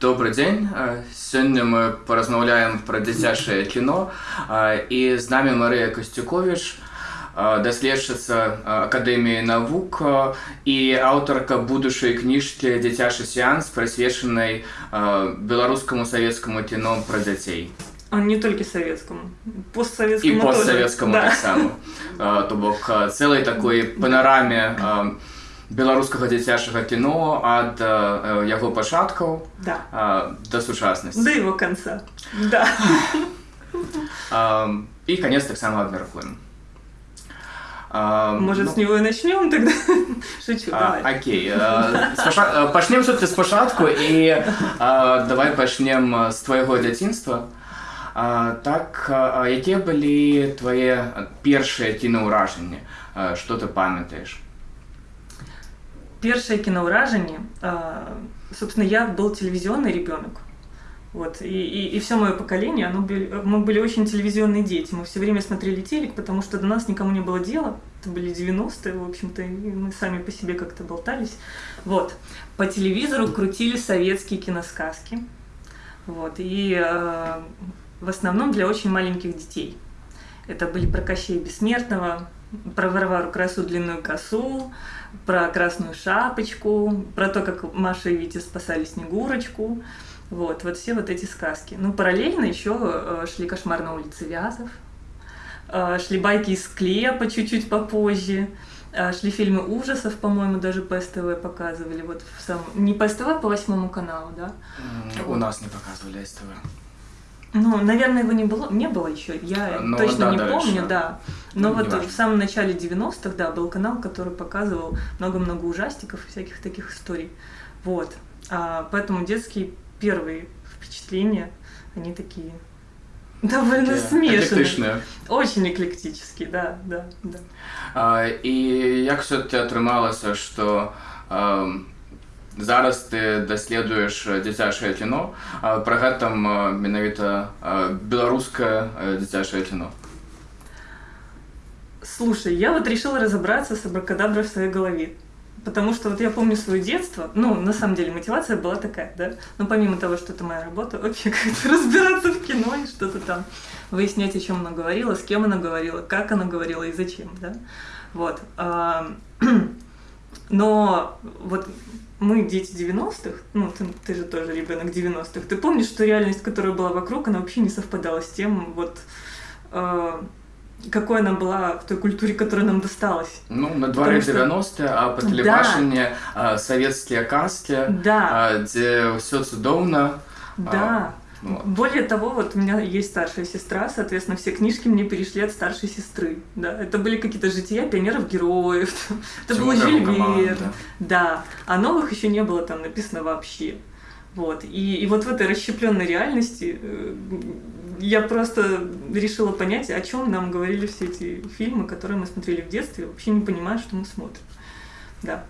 Добрый дзень сёння мы паразмаўляем пра дзіцячае кіно і з намі Марыя Касцюкович даследчыца акадэміі навук і аўтарка будучай кніжкі дзіцячы сеанс прысвечанай беларускаму савецкаму кіно пра дзяцей А не толькі савецкаму постсавецкаму і постсавецкаму да. таксама то бок цэлай такой панараме беларускага дзіцячага кіно ад э, яго пачаткаў Да. э, да сучаснасці До его конца. Да. э, і канец таксама абмяркуем Э, Может, ну, с него и начнем тогда? Шучу, а, давай. Окей. Э, спаша- э, Пачнем сутки спачатку і э, давай пачнем э, з твайго дзяцінства. А, Так, а, якія былі твае першыя кінаўражанні? А, Што ты памятаеш? Первое киноуражение, а, собственно, я был телевизионный ребенок. Вот, и, и, и все мое поколение, оно были, мы были очень телевизионные дети. Мы все время смотрели телек, потому что до нас никому не было дела. Это были 90-е, в общем-то, и мы сами по себе как-то болтались. Вот. По телевизору крутили советские киносказки. Вот. И э, в основном для очень маленьких детей. Это были про Кощея Бессмертного, про Варвару Красу Длинную Косу, про Красную Шапочку, про то, как Маша и Витя спасали Снегурочку. Вот, вот все вот эти сказки. Ну, параллельно еще э, шли «Кошмар на улице Вязов», э, шли байки из склепа чуть-чуть попозже, э, шли фильмы ужасов, по-моему, даже по СТВ показывали. Вот в сам... Не по СТВ, а по восьмому каналу, да? У нас не показывали СТВ. Ну, наверное, его не было, не было еще. Я Ну, точно да, не дальше. помню, да. Но Ну, вот неважно. в самом начале 90-х, да, был канал, который показывал много-много ужастиков и всяких таких историй. Вот. А, поэтому детские первые впечатления, они такие довольно Такі смешанные. эклектичні. Очень эклектические, да, да, да. А, І як все-таки атрымалася, што а, зараз ты даследуеш дзіцячае кіно, а пры гэтым а, менавіта а, беларускае а, дзіцячае кіно. Слушай, я вот решила разобраться с абракадаброй в своей голове. Потому что вот я помню свое детство, ну, на самом деле, мотивация была такая, да, но помимо того, что это моя работа, вообще как-то разбираться в кино и что-то там, выяснять, о чем она говорила, с кем она говорила, как она говорила и зачем, да, вот. А, Но вот мы дети 90-х, ну, ты, ты же тоже ребенок 90-х, ты помнишь, что реальность, которая была вокруг, она вообще не совпадала с тем, вот, а, какой она была в той культуре, которая нам досталась. Ну, на дворе Потому что- 90 а па тэлебачанні а, савецкія казкі, Да, а, дзе ўсё цудоўна. да. ну, Более того, вот у меня есть старшая сестра, соответственно, все книжки мне перешли от старшей сестры. Да, это были какие-то жития пионеров-героев. Это был Тимура Жюль Команда. Верн. Да, а новых еще не было там написано вообще. Вот. И, и вот в этой расщепленной реальности э, я просто решила понять, о чем нам говорили все эти фильмы, которые мы смотрели в детстве, вообще не понимая, что мы смотрим. Да.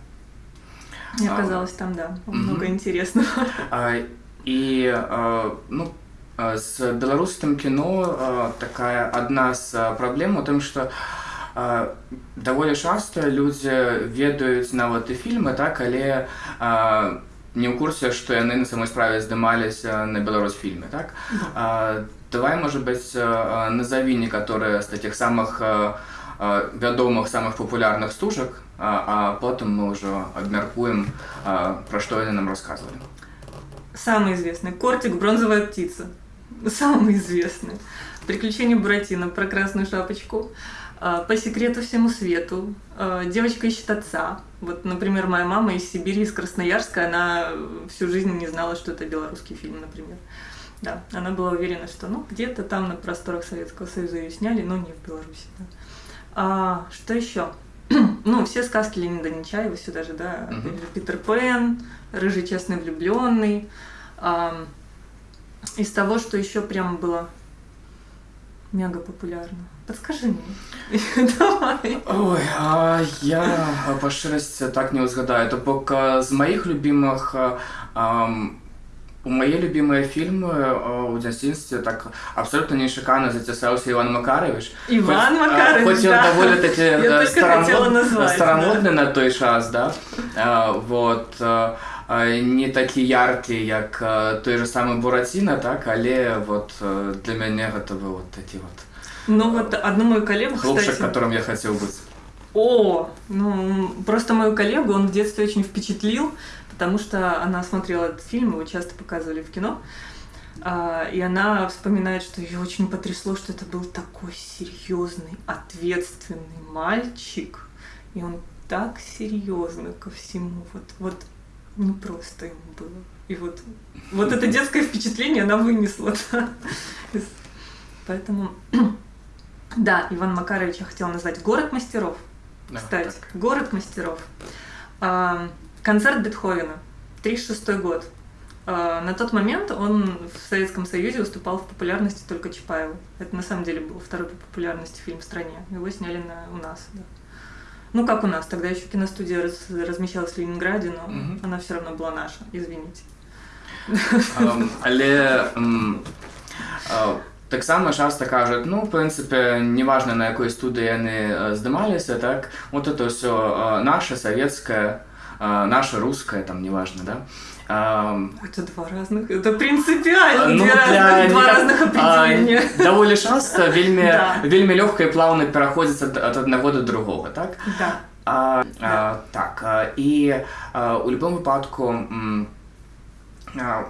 И А, оказалось там, да, много интересного. А, І а, ну, а, з беларускім кіно а, такая адна з а, праблем у тым, што а, даволі часта людзі ведаюць нават і фільмы, так, але а, не ў курсе, што яны на самой справе здымаліся на беларусфільме, так? А, давай, может быть, а, назови некаторыя з таких самых а, а, вядомых самых папулярных стужак, а, а потым мы ўжо абмяркуем, а, пра што яны нам расказвалі. Самый известный. Кортик «Бронзовая птица». Самый известный. Приключения Буратино про красную шапочку. А, По секрету всему свету. А, Девочка ищет отца. Вот, например, моя мама из Сибири, из Красноярска, она всю жизнь не знала, что это белорусский фильм, например. Да, она была уверена, что ну где-то там на просторах Советского Союза ее сняли, но не в Беларуси. да. А, что еще? ну, все сказки Леонида Нечаева сюда же, да, же, Питер Пен, Рыжий честный влюбленный. Ам, из того, что еще прям было мега популярно. Подскажи мне. Давай. Ой, а я а, па шчырасці так не ўзгадаю. То бок а, з маіх любімых а, ам, у мае любімыя фільмы а, у дзяцінстве так абсолютно нечакана зацісаўся Іван Макарович. Иван Хоць, а, Макарович, Хоць ён да. даволі такі Я э, только хотела назвать, старамодны на той час, да? А, вот. а, не такі яркі як той же самы бураціна так але вот для мяне гэта вы вот такі вот ну вот одну мою коллегу хлопчик кстати... которым я хотел быть о ну просто мою коллегу он в детстве очень впечатлил потому что она смотрела этот фильм его часто показывали в кино и она вспоминает, что ее очень потрясло, что это был такой серьезный, ответственный мальчик, и он так серьезно ко всему. Вот, вот не просто ему было. И вот, вот это детское впечатление она вынесла. Да? Поэтому, да, Иван Макарович я хотела назвать «Город мастеров». Да, Кстати, так. «Город мастеров». А, концерт Бетховена, 36 год. А, на тот момент он в Советском Союзе уступал в популярности только Чапаеву. Это на самом деле был второй по популярности фильм в стране. Его сняли на, у нас. Да. Ну, как у нас, тогда еще киностудия раз, размещалась в Ленинграде, но угу. она все равно была наша, извините. Але um, uh, таксама часто кажуць ну в прынцыпе неважна на якой студыі яны здымаліся так вот это все наше савецкае uh, наше русское там неважно да это два разных, это принципиально ну, два, для, разных, два разных определения. А, даволі часто вельмі, да. вельмі лёгка і плавна пераходзіць ад, ад аднаго до другого, так? Да. А, да. а, так, а, і а, у любом выпадку м, а,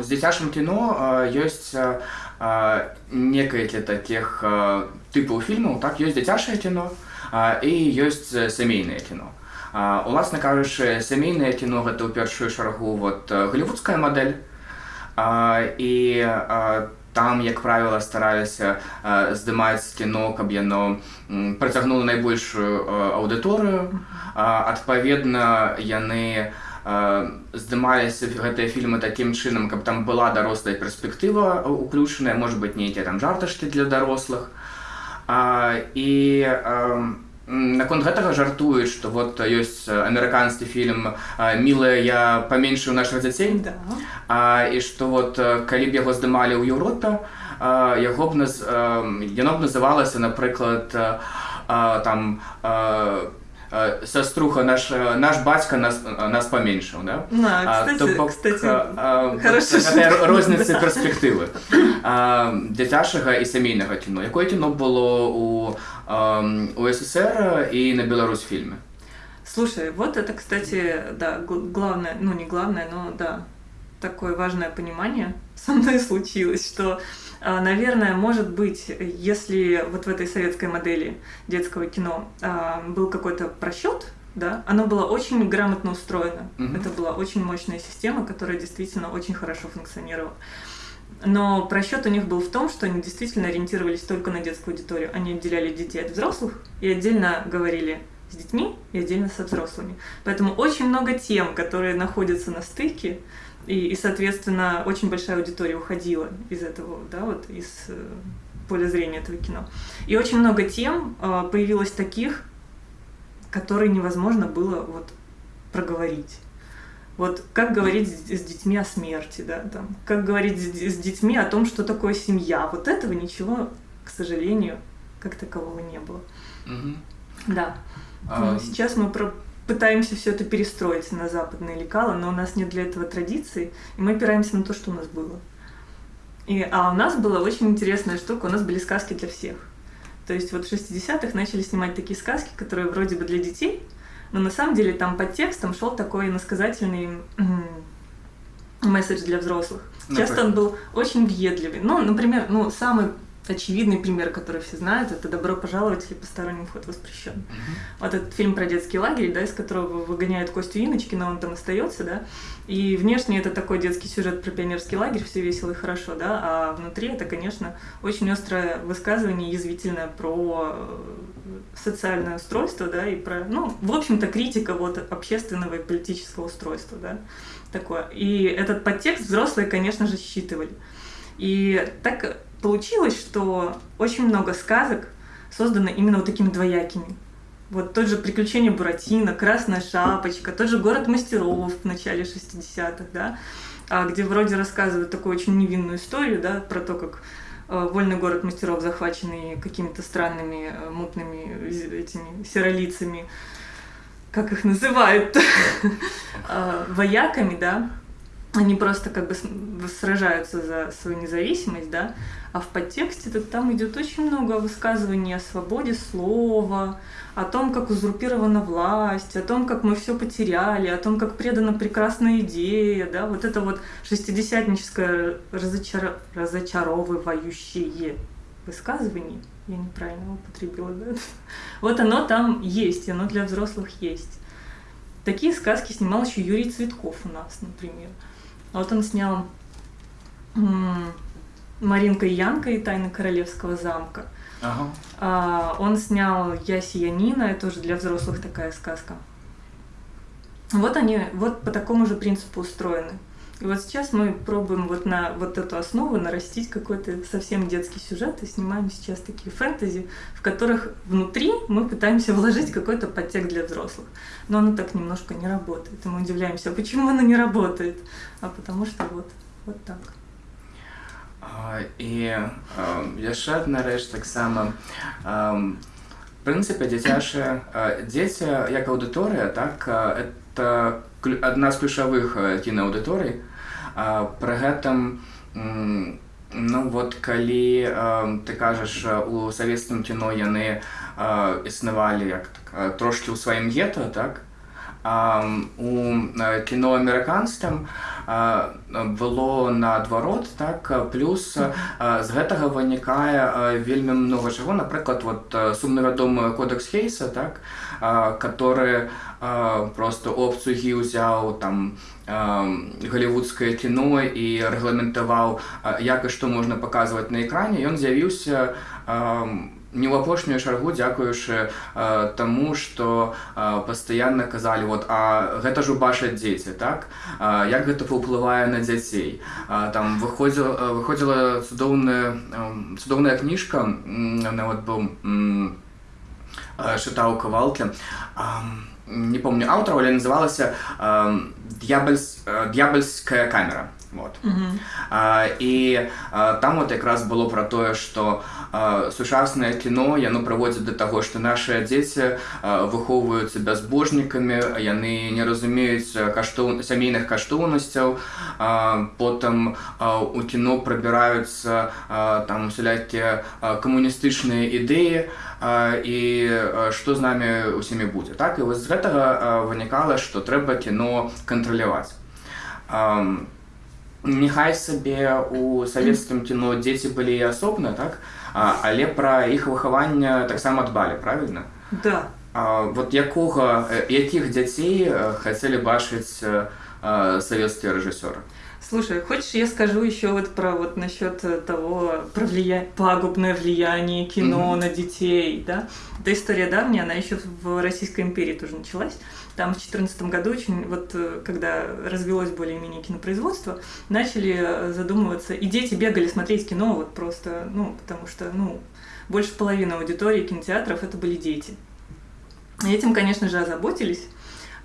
з дзіцячым кіно а, ёсць а, некалькі такіх а, тыпаў фільмаў, так ёсць дзіцячае кіно а, і ёсць сямейнае кіно. Уласна кажучы, сямейнае кіно гэта ў першую чаргу вот голливудская мадэль. І там, як правіла, стараліся здымаць кіно, каб яно працягнула найбольшую аўдыторыю. Адпаведна, яны здымаліся гэтыя фільмы такім чынам, каб там была дарослая перспектыва уключаная, можа быть, нейкія там жарташкі для дарослых. І Наконт гэтага жартуюць, што вот ёсць амерыканскі фільм мілая я паменшыў нашых дзяцей да. а, і што вот калі б яго здымалі ў Еўропе яго б наз, яно б называлася напрыклад там а, сеструха наш наш бацька нас нас паменшыў да? розніцы перспектывы дзіцячага і сямейнага кіно якое кіно было у у СССР і на Беларусь фильме слушай вот это кстати да главное ну не главное но да такое важное понимание со мной случилось что а, наверное, может быть, если вот в этой советской модели детского кино а, был какой-то просчет, да, оно было очень грамотно устроено. Mm-hmm. Это была очень мощная система, которая действительно очень хорошо функционировала. Но просчет у них был в том, что они действительно ориентировались только на детскую аудиторию. Они отделяли детей от взрослых и отдельно говорили с детьми и отдельно со взрослыми. Поэтому очень много тем, которые находятся на стыке, и, и, соответственно, очень большая аудитория уходила из этого, да, вот из э, поля зрения этого кино. И очень много тем э, появилось таких, которые невозможно было вот проговорить. Вот как говорить с, детьми о смерти, да, там, как говорить с, с детьми о том, что такое семья. Вот этого ничего, к сожалению, как такового не было. Угу. Да. А... Сейчас мы про пытаемся все это перестроить на западные лекала, но у нас нет для этого традиции, и мы опираемся на то, что у нас было. И, а у нас была очень интересная штука, у нас были сказки для всех. То есть вот в 60-х начали снимать такие сказки, которые вроде бы для детей, но на самом деле там под текстом шел такой иносказательный месседж для взрослых. Часто он был очень въедливый. Ну, например, ну, самый очевидный пример, который все знают, это «Добро пожаловать» или «Посторонним вход воспрещен». Uh-huh. Вот этот фильм про детский лагерь, да, из которого выгоняют Костю Иночки, но он там остается, да, и внешне это такой детский сюжет про пионерский лагерь, все весело и хорошо, да, а внутри это, конечно, очень острое высказывание, язвительное про э, социальное устройство, да, и про, ну, в общем-то, критика вот общественного и политического устройства, да, такое. И этот подтекст взрослые, конечно же, считывали. И так получилось, что очень много сказок создано именно вот такими двоякими. Вот тот же «Приключения Буратино», «Красная шапочка», тот же «Город мастеров» в начале 60-х, да, а где вроде рассказывают такую очень невинную историю, да, про то, как э, вольный город мастеров, захваченный какими-то странными, э, мутными этими серолицами, как их называют, а, вояками, да, они просто как бы сражаются за свою независимость, да, а в подтексте -то там идет очень много высказываний о свободе слова, о том, как узурпирована власть, о том, как мы все потеряли, о том, как предана прекрасная идея, да, вот это вот шестидесятническое разочар... разочаровывающее высказывание, я неправильно употребила, да? Вот оно там есть, оно для взрослых есть. Такие сказки снимал еще Юрий Цветков у нас, например. Вот он снял Маринка и Янка и Тайны Королевского замка. Ага. А, он снял Я Сиянина, это уже для взрослых такая сказка. Вот они вот по такому же принципу устроены. И вот сейчас мы пробуем вот на вот эту основу нарастить какой-то совсем детский сюжет и снимаем сейчас такие фэнтези, в которых внутри мы пытаемся вложить какой-то подтекст для взрослых. Но оно так немножко не работает. И мы удивляемся, а почему оно не работает? А потому что вот, вот так. І яшчэ адна рэч таксама прынцыпе дзіцячыя дзеці як аўдыторыя так это адна з ключавых кінааўдыторый пры гэтым ну вот калі ты кажаш у савецкім кіно яны існавалі як так, трошки ў сваім гета так У кіно амерыканскім было наадварот так плюс з гэтага вынікае вельмі много чаго. Напрыклад вот сумнавядомы кодекс хейса так который просто обцугі ўзяў там галівудскае кіно і рэгламентаваў як і што можна паказваць на экране. Ён з'явіўся у не ў апошнюю чаргу дзякуючы э, таму што э, пастаянна казалі вот а гэта ж убачаць дзеці так? А, як гэта паўплывае на дзяцей? А, там выходзіла выходзіла цудоўная цудоўная кніжка нават быў чытаў кавалкі. Не помню аўтара але называлася д'ябальс д'ябальская камера Вот. Mm -hmm. а, і а, там от якраз было про тое, што сучаснае кіно яно праводзіць да таго, што нашыя дзеці выхоўваюцца бязбожнікамі, яны не разумеюць каштоў сямейных каштоўнасцяў. потым у кіно прабіраюцца там усялякія камуністычныя ідэі і што з намі усімі будзе. Так і вось з гэтага вынікала, што трэба кіно кантраляваць няхай сабе у савецкім кіно дзеці былі асобна так а, але пра іх выхаванне таксама дбалі правильно да а, вот якога якіх дзяцей хацелі бачыць савецкія рэжысёры Слушай, хочешь, я скажу еще вот про вот насчет того про влия... пагубное влияние кино mm-hmm. на детей, да? Эта история давняя, она еще в Российской империи тоже началась. там в 2014 году, очень, вот, э, когда развелось более-менее кинопроизводство, начали э, задумываться, и дети бегали смотреть кино вот просто, ну, потому что, ну, больше половины аудитории кинотеатров это были дети. И этим, конечно же, озаботились,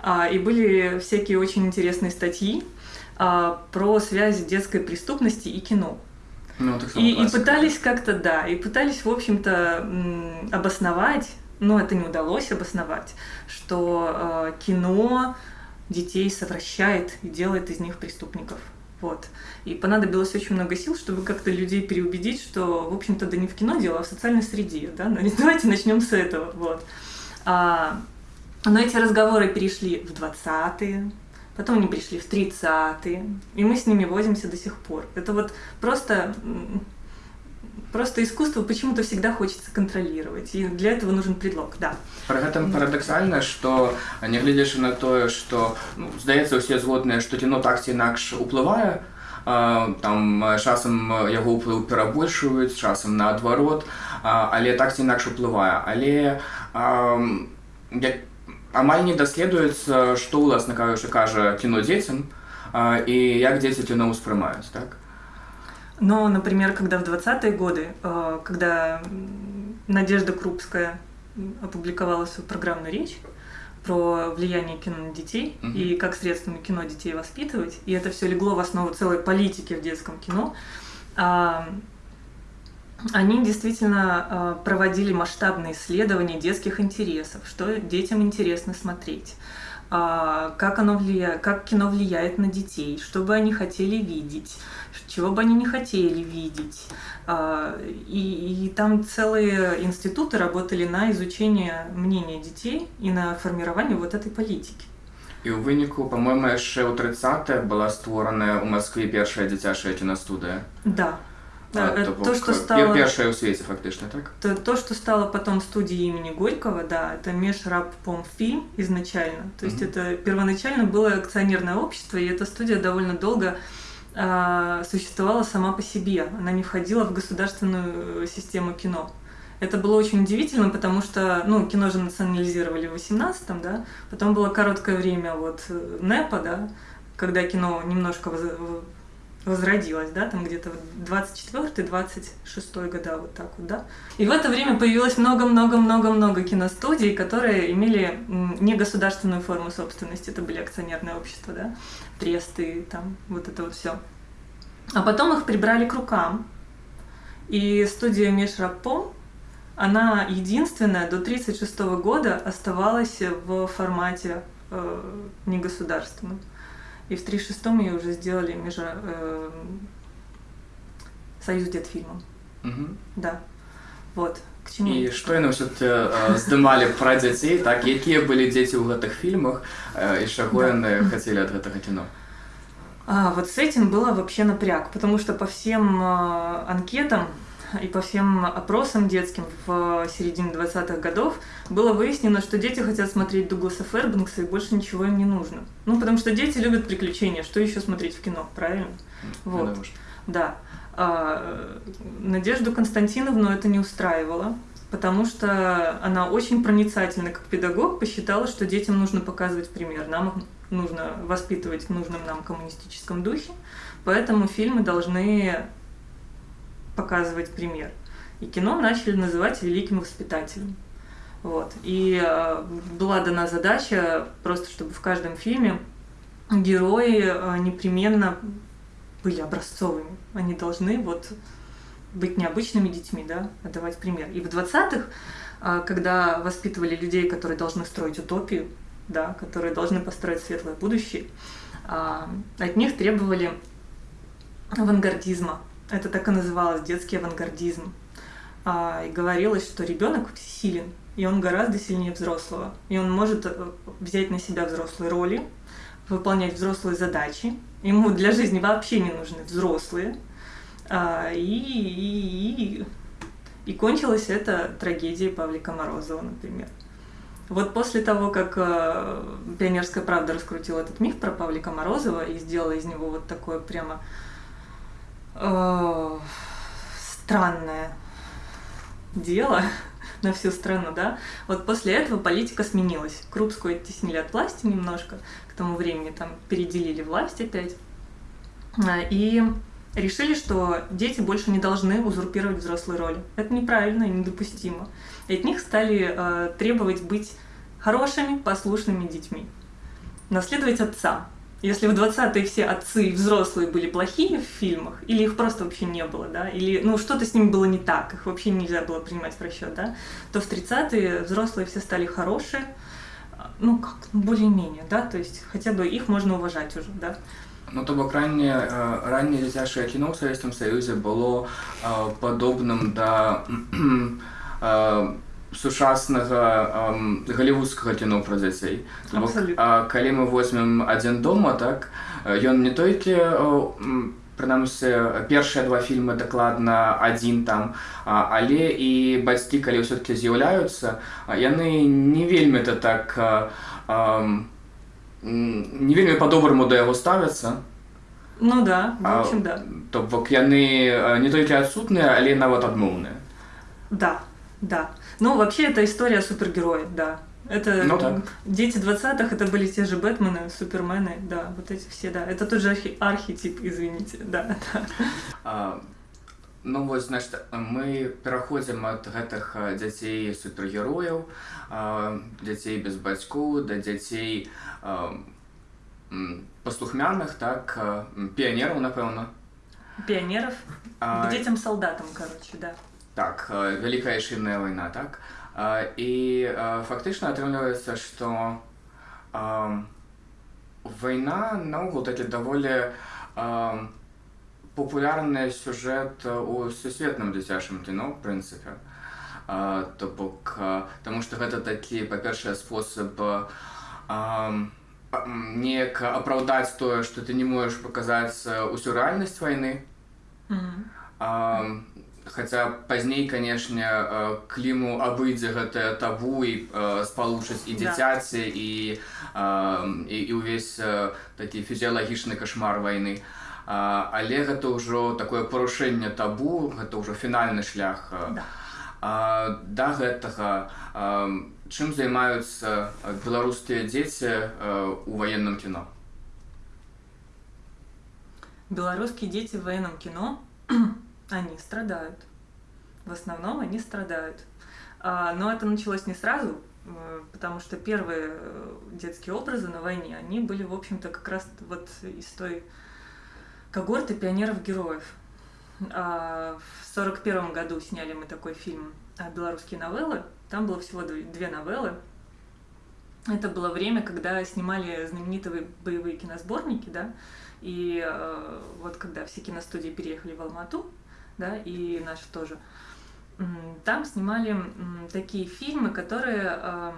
а, и были всякие очень интересные статьи а, про связь детской преступности и кино. Ну, и, и пытались как-то, да, и пытались, в общем-то, обосновать но это не удалось обосновать, что э, кино детей совращает и делает из них преступников. Вот. И понадобилось очень много сил, чтобы как-то людей переубедить, что, в общем-то, да не в кино дело, а в социальной среде. Да? Но давайте начнем с этого. Вот. А, но эти разговоры перешли в 20-е, потом они перешли в 30-е, и мы с ними возимся до сих пор. Это вот просто Просто искусство почему-то всегда хочется контролировать, и для этого нужен предлог, да. Пры гэтым парадаксальна, што нягледзячы на тое, што ну, здаецца ўсе згодныя, што кіно так ці інакш уплывае, там часам яго ўплыў перабольшваюць, часам наадварот, але так ці інакш уплывае. Але як, амаль не даследуецца, што ўласна кажучы кажа кіно дзецям і як дзеці кіно ўспрымаюць так. Но, например, когда в 20-е годы, э, когда Надежда Крупская опубликовала свою программную речь про влияние кино на детей mm-hmm. и как средствами кино детей воспитывать, и это все легло в основу целой политики в детском кино, а, они действительно э, проводили масштабные исследования детских интересов, что детям интересно смотреть, как, оно влияет, как кино влияет на детей, что бы они хотели видеть, чего бы они не хотели видеть. А, и, и там целые институты работали на изучение мнения детей и на формирование вот этой политики. І ў выніку по-моему яшчэ ў 30 была створана ў Маскве першая дзіцячая кінастудыя да а, то, то, то, что стало... Первая в свете, фактически, так? То, то, что стало потом студией имени Горького, да, это Межрабпомфильм изначально. То есть mm-hmm. это первоначально было акционерное общество, и эта студия довольно долго э, существовала сама по себе. Она не входила в государственную систему кино. Это было очень удивительно, потому что, ну, кино же национализировали в 18-м, да, потом было короткое время вот э, НЭПа, да, когда кино немножко возродилась, да, там где-то 24-26 года, вот так вот, да. И в это время появилось много-много-много-много киностудий, которые имели не государственную форму собственности, это были акционерные общества, да, тресты, там, вот это вот все. А потом их прибрали к рукам, и студия Межрапом, она единственная до 1936 года оставалась в формате э, негосударственном. И в 36-м ее уже сделали между э, Союз детфильмом. Угу. Да. Вот. К чему? І што яны ўсё э, здымалі пра дзяцей, так якія былі дзеці ў гэтых фільмах э, і чаго яны хацелі ад гэтага кіно? А, вот с этим было вообще напряг, потому что по всем э, анкетам и по всем опросам детским в середине 20-х годов было выяснено, что дети хотят смотреть Дугласа Фербенкса и больше ничего им не нужно. Ну, потому что дети любят приключения, что еще смотреть в кино, правильно? Вот. Да. А, Надежду Константиновну это не устраивало, потому что она очень проницательна как педагог, посчитала, что детям нужно показывать пример, нам нужно воспитывать в нужном нам коммунистическом духе, поэтому фильмы должны показывать пример. И кино начали называть великим воспитателем. Вот. И э, была дана задача просто, чтобы в каждом фильме герои э, непременно были образцовыми. Они должны вот быть необычными детьми, да, отдавать пример. И в 20-х, э, когда воспитывали людей, которые должны строить утопию, да, которые должны построить светлое будущее, э, от них требовали авангардизма, это так и называлось детский авангардизм. А, и говорилось, что ребенок силен, и он гораздо сильнее взрослого. И он может э, взять на себя взрослые роли, выполнять взрослые задачи. Ему для жизни вообще не нужны взрослые. А, и, и, и, и кончилась это трагедией Павлика Морозова, например. Вот после того, как э, «Пионерская правда» раскрутила этот миф про Павлика Морозова и сделала из него вот такое прямо э, странное дело на всю страну, да. Вот после этого политика сменилась. Крупскую оттеснили от власти немножко, к тому времени там переделили власть опять. А, и решили, что дети больше не должны узурпировать взрослые роли. Это неправильно и недопустимо. И от них стали э, требовать быть хорошими, послушными детьми. Наследовать отца. Если в 20-е все отцы и взрослые были плохие в фильмах, или их просто вообще не было, да, или ну что-то с ними было не так, их вообще нельзя было принимать в расчет, да, то в 30-е взрослые все стали хорошие, ну как, ну, более-менее, да, то есть хотя бы их можно уважать уже, да. Ну, то бок раннее, раннее дзіцячае кіно ў савецкім саюзе было падобным да сучаснага галівудскага кіно пра дзяцей. Калі мы возьмем адзін дома так ён не толькі прынамсі першыя два фільмы дакладна адзін там але і бацькі калі ўсё-таки з'яўляюцца яны не вельмі это так не вельмі по-добраму да яго ставяцца. Ну да, общем, да. то бок яны не толькі адсутныя але нават адмоўныя. Да да ну, вообще, это история супергероев, да. Это ну, так. дети 20-х, это были те же Бэтмены, Супермены, да, вот эти все, да. Это тот же архи архетип, извините, да. да. А, ну вот, значит, мы пераходзім ад гэтых дзяцей супергерояў, дзяцей без бацькоў, да дзяцей паслухмяных, так, піянераў, напэўна. Пионеров, а... к детям-солдатам, короче, да. так вялікая айшынная вайна так і фактычна атрымліваецца што вайна наогул такі даволі популярны сюжэт у сусветным дзіцячым кіно в прынцыпе то бок таму што гэта такі па-першае спосаб неяк апраўдаць тое што ты не можаш паказаць усю рэальнасць вайны mm -hmm. Хаця пазней, канешне, кліму абыдзе гэтае табу і спалучыць і дзіцяці і, і, і ўвесь такі фізіялагічны кашмар вайны. Але гэта ўжо такое парушэнне табу, гэта ўжо фінальны шлях. Да. Да гэтага чым займаюцца беларускія дзеці ў ваенным кіно? Беларускія дзеці в военном кино Они страдают. В основном они страдают. А, но это началось не сразу, потому что первые э, детские образы на войне, они были, в общем-то, как раз вот из той когорты пионеров-героев. А в сорок первом году сняли мы такой фильм а, «Белорусские новеллы». Там было всего две новеллы. Это было время, когда снимали знаменитые боевые киносборники, да, и э, вот когда все киностудии переехали в Алмату, да, и наши тоже. Там снимали такие фильмы, которые,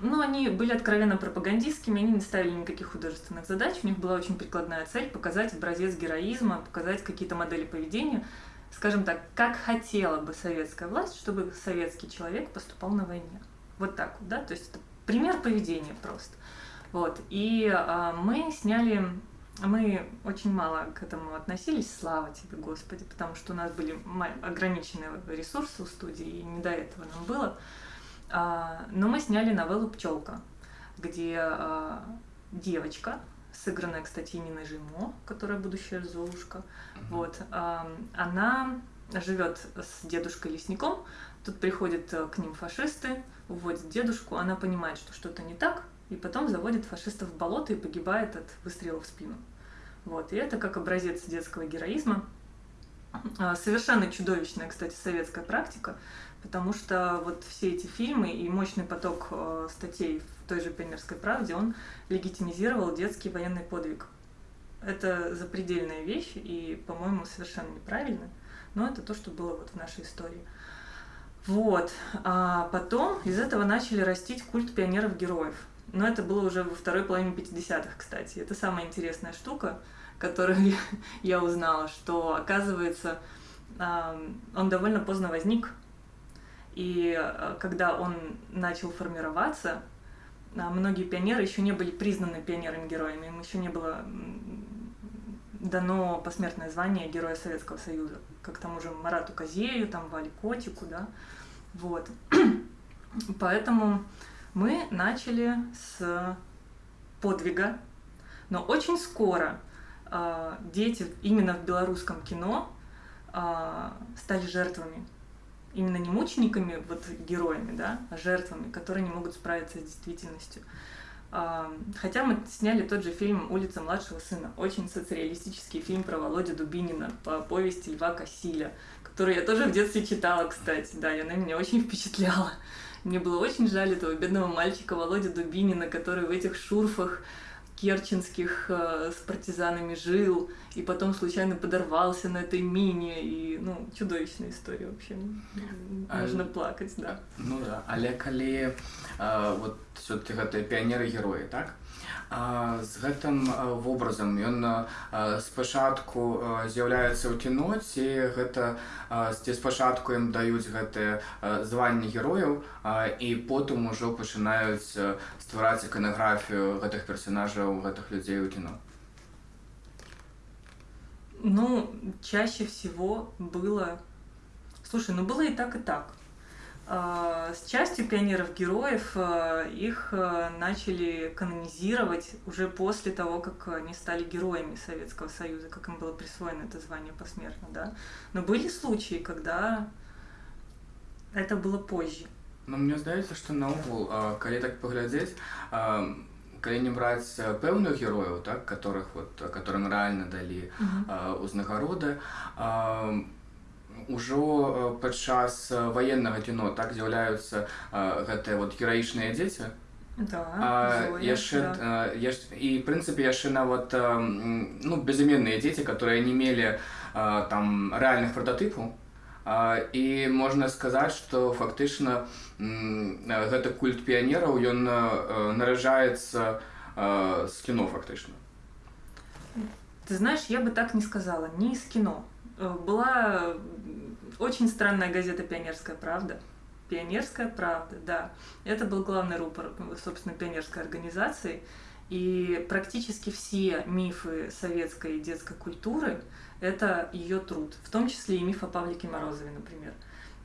ну, они были откровенно пропагандистскими, они не ставили никаких художественных задач, у них была очень прикладная цель показать образец героизма, показать какие-то модели поведения, скажем так, как хотела бы советская власть, чтобы советский человек поступал на войне. Вот так вот, да, то есть это пример поведения просто. Вот, и а, мы сняли мы очень мало к этому относились, слава тебе, Господи, потому что у нас были ограниченные ресурсы у студии, и не до этого нам было. А, но мы сняли новеллу «Пчелка», где а, девочка, сыгранная, кстати, Ниной Жимо, которая будущая Золушка, mm-hmm. вот, а, она живет с дедушкой лесником, тут приходят к ним фашисты, уводят дедушку, она понимает, что что-то не так, и потом заводит фашистов в болото и погибает от выстрела в спину. Вот. И это как образец детского героизма. А, совершенно чудовищная, кстати, советская практика, потому что вот все эти фильмы и мощный поток а, статей в той же «Пионерской правде», он легитимизировал детский военный подвиг. Это запредельная вещь и, по-моему, совершенно неправильно, но это то, что было вот в нашей истории. Вот. А потом из этого начали растить культ пионеров-героев – но это было уже во второй половине 50-х, кстати. Это самая интересная штука, которую я узнала, что, оказывается, он довольно поздно возник. И э, когда он начал формироваться, а, многие пионеры еще не были признаны пионерами-героями, им еще не было дано посмертное звание Героя Советского Союза, как тому же Марату Козею, там Вале Котику, да, вот. Поэтому мы начали с подвига, но очень скоро э, дети именно в белорусском кино э, стали жертвами. Именно не мучениками, вот героями, да, а жертвами, которые не могут справиться с действительностью. Э, хотя мы сняли тот же фильм «Улица младшего сына», очень социалистический фильм про Володю Дубинина по повести Льва Кассиля, который я тоже в детстве читала, кстати, да, и она меня очень впечатляла. Мне было очень жаль этого бедного мальчика Володя Дубинина, который в этих шурфах керченских э, с партизанами жил, и потом случайно подорвался на этой мине, и, ну, чудовищная история вообще. Можно а, плакать, да. Ну да, але калі э, вот все-таки гэта піянеры-героі, так? з гэтым вобразам ён спачатку з'яўляецца ў кіно ці гэта ці спачатку ім даюць гэтыя званні герояў і потым ужо пачынаюць ствараць іканаграфію гэтых персонажаў гэтых людзей у кіно ну чаще всего было слушай ну было и так и так а, с частью пионеров-героев а, их а, начали канонизировать уже после того, как они стали героями Советского Союза, как им было присвоено это звание посмертно, да. Но были случаи, когда это было позже. Ну, мне здаецца, што наогул, калі так паглядзець, калі не браць пэўных герояў, так, которых вот, которым рэальна далі узнагароды, ўжо падчас ваеннага кіно так з'яўляюцца гэтыя вот гераічныя дзеці Да, а, Зоя, яшчэ да. а, яш... і в прынцыпе яшчэ нават а, м, ну безыменныя дзеці которые не мелі а, там рэальных прататыпаў а, і можна сказаць што фактычна м, гэты культ піянераў ён а, наражаецца а, з кіно фактычна Ты знаешь, я бы так не сказала, не из кино. Была очень странная газета «Пионерская правда». «Пионерская правда», да. Это был главный рупор, собственно, пионерской организации. И практически все мифы советской детской культуры – это ее труд, в том числе и миф о Павлике Морозове, например.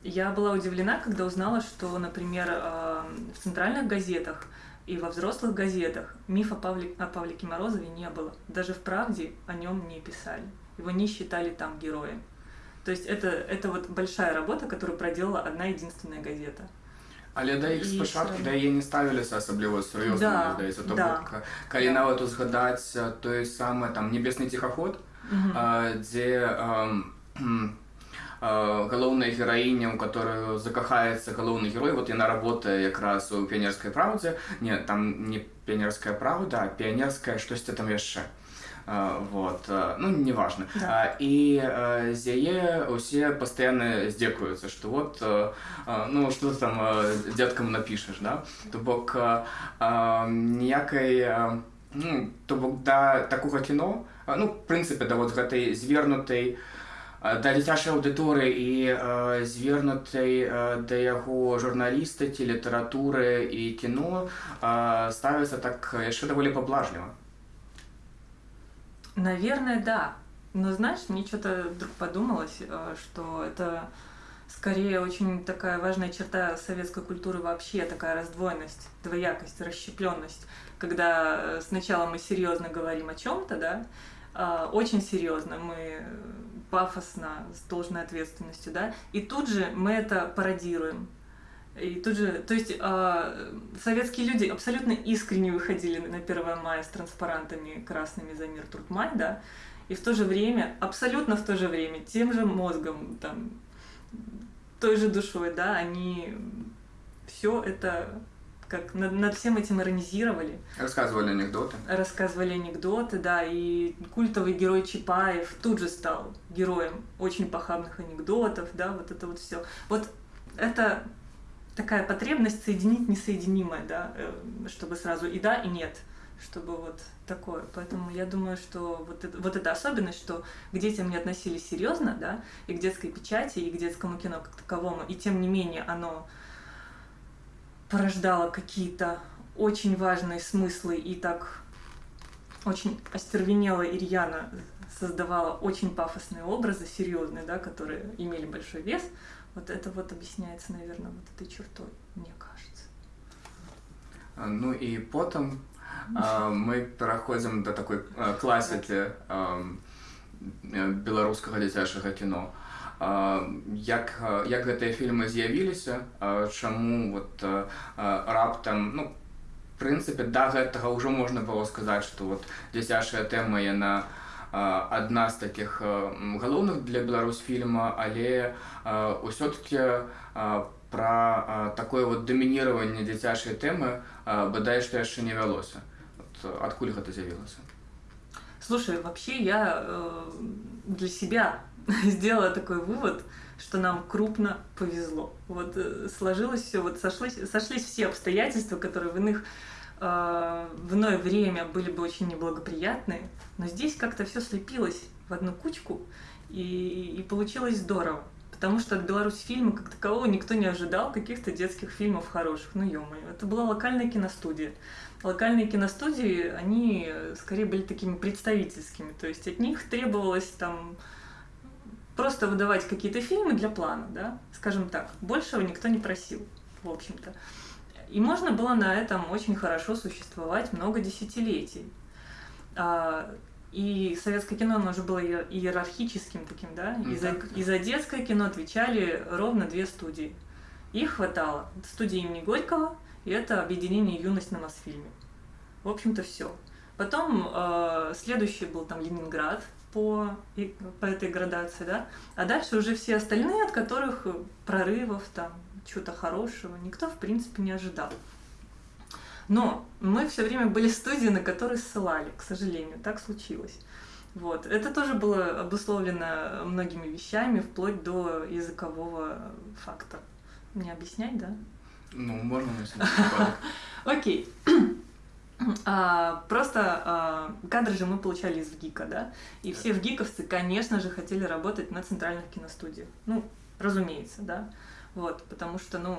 Я была удивлена, когда узнала, что, например, э, в центральных газетах и во взрослых газетах миф о, Павле, о Павлике Морозове не было. Даже в «Правде» о нем не писали Его не считали там героем. То есть это, это вот большая работа, которую проделала одна единственная газета. Але да іх І спачатку все да яе не ставіліся асабліва сур'ёзна Да, мне здаецца то да. бок калі Да. нават узгадаць а, той самы там небесны ціхаход Мгм. а, дзе ам, кхм, а, галоўная гераіня у которую закахаецца галоўны герой вот яна работае якраз у піянерскай праўдзе не там не піянерская праўда а піянерская штосьці там яшчэ А, вот а, ну неважно. Да. І з яе усе пастаянна здзекуюцца што вот а, а, ну что там дзеткам напішаш да? То бок ніякай ну, то бок да такога кіно ну прынцыпе да вот гэтай звернутай да дзіцячай аўдыторыі і звернутай да яго журналістыкі літаратуры і кіно ставіцца так яшчэ даволі паблажліва Наверное, да. Но знаешь, мне что-то вдруг подумалось, э, что это скорее очень такая важная черта советской культуры вообще, такая раздвоенность, двоякость, расщепленность, когда э, сначала мы серьезно говорим о чем-то, да, а, очень серьезно, мы пафосно, с должной ответственностью, да, и тут же мы это пародируем. И тут же, то есть а, советские люди абсолютно искренне выходили на 1 мая с транспарантами красными за мир Трудмай, да, и в то же время, абсолютно в то же время, тем же мозгом, там, той же душой, да, они все это как над, над всем этим иронизировали, рассказывали анекдоты рассказывали анекдоты, да, и культовый герой Чапаев тут же стал героем очень похабных анекдотов, да, вот это вот все. Вот это такая потребность соединить несоединимое, да, э, чтобы сразу и да, и нет, чтобы вот такое. Поэтому я думаю, что вот, это, вот эта особенность, что к детям не относились серьезно, да, и к детской печати, и к детскому кино как таковому, и тем не менее оно порождало какие-то очень важные смыслы и так очень остервенело и рьяно создавала очень пафосные образы, серьезные, да, которые имели большой вес. Вот это вот объясняется, наверное, вот этой чертой, мне кажется. А, Ну і потым а, мы пераходзім да такой а, класікі а, э, беларускага дзіцячага кіно. А, Як, а, як гэтыя фільмы з'явіліся, а, чаму вот, а, а, раптам ну, в прынцыпе да гэтага ўжо можна было сказаць, што вот дзіцячая тэма яна а, адна з такіх а, м, галоўных для беларусфільма, але а, ўсё-таки а, пра а, такое вот дамініраванне дзіцячай тэмы а, бадай што яшчэ не вялося. Вот, а, адкуль гэта з'явілася? Слушай, вообще я э, для себя сделала такой вывод, что нам крупно повезло. Вот э, сложилось все, вот сошлись, сошлись все обстоятельства, которые в иных э, в иное время были бы очень неблагоприятные, но здесь как-то все слепилось в одну кучку, и, и получилось здорово. Потому что от Беларусь фильма как такового никто не ожидал каких-то детских фильмов хороших. Ну, ё-моё, это была локальная киностудия. Локальные киностудии, они скорее были такими представительскими. То есть от них требовалось там просто выдавать какие-то фильмы для плана, да, скажем так. Большего никто не просил, в общем-то. И можно было на этом очень хорошо существовать много десятилетий. А, И советское кино, оно уже было иер- иерархическим таким, да? И за, и за детское кино отвечали ровно две студии. Их хватало. Это студия имени Горького и это объединение «Юность» на Мосфильме. В общем-то, все. Потом э, следующий был там Ленинград, по, по этой градации, да, а дальше уже все остальные, от которых прорывов, там, чего-то хорошего, никто, в принципе, не ожидал. Но мы все время были студии, на которые ссылали, к сожалению, так случилось. Вот. Это тоже было обусловлено многими вещами, вплоть до языкового факта. Не объяснять, да? Ну, можно, если Окей. А, просто а, кадры же мы получали из ВГИКа, да? И все вгиковцы, конечно же, хотели работать на центральных киностудиях. Ну, разумеется, да? Вот, потому что, ну,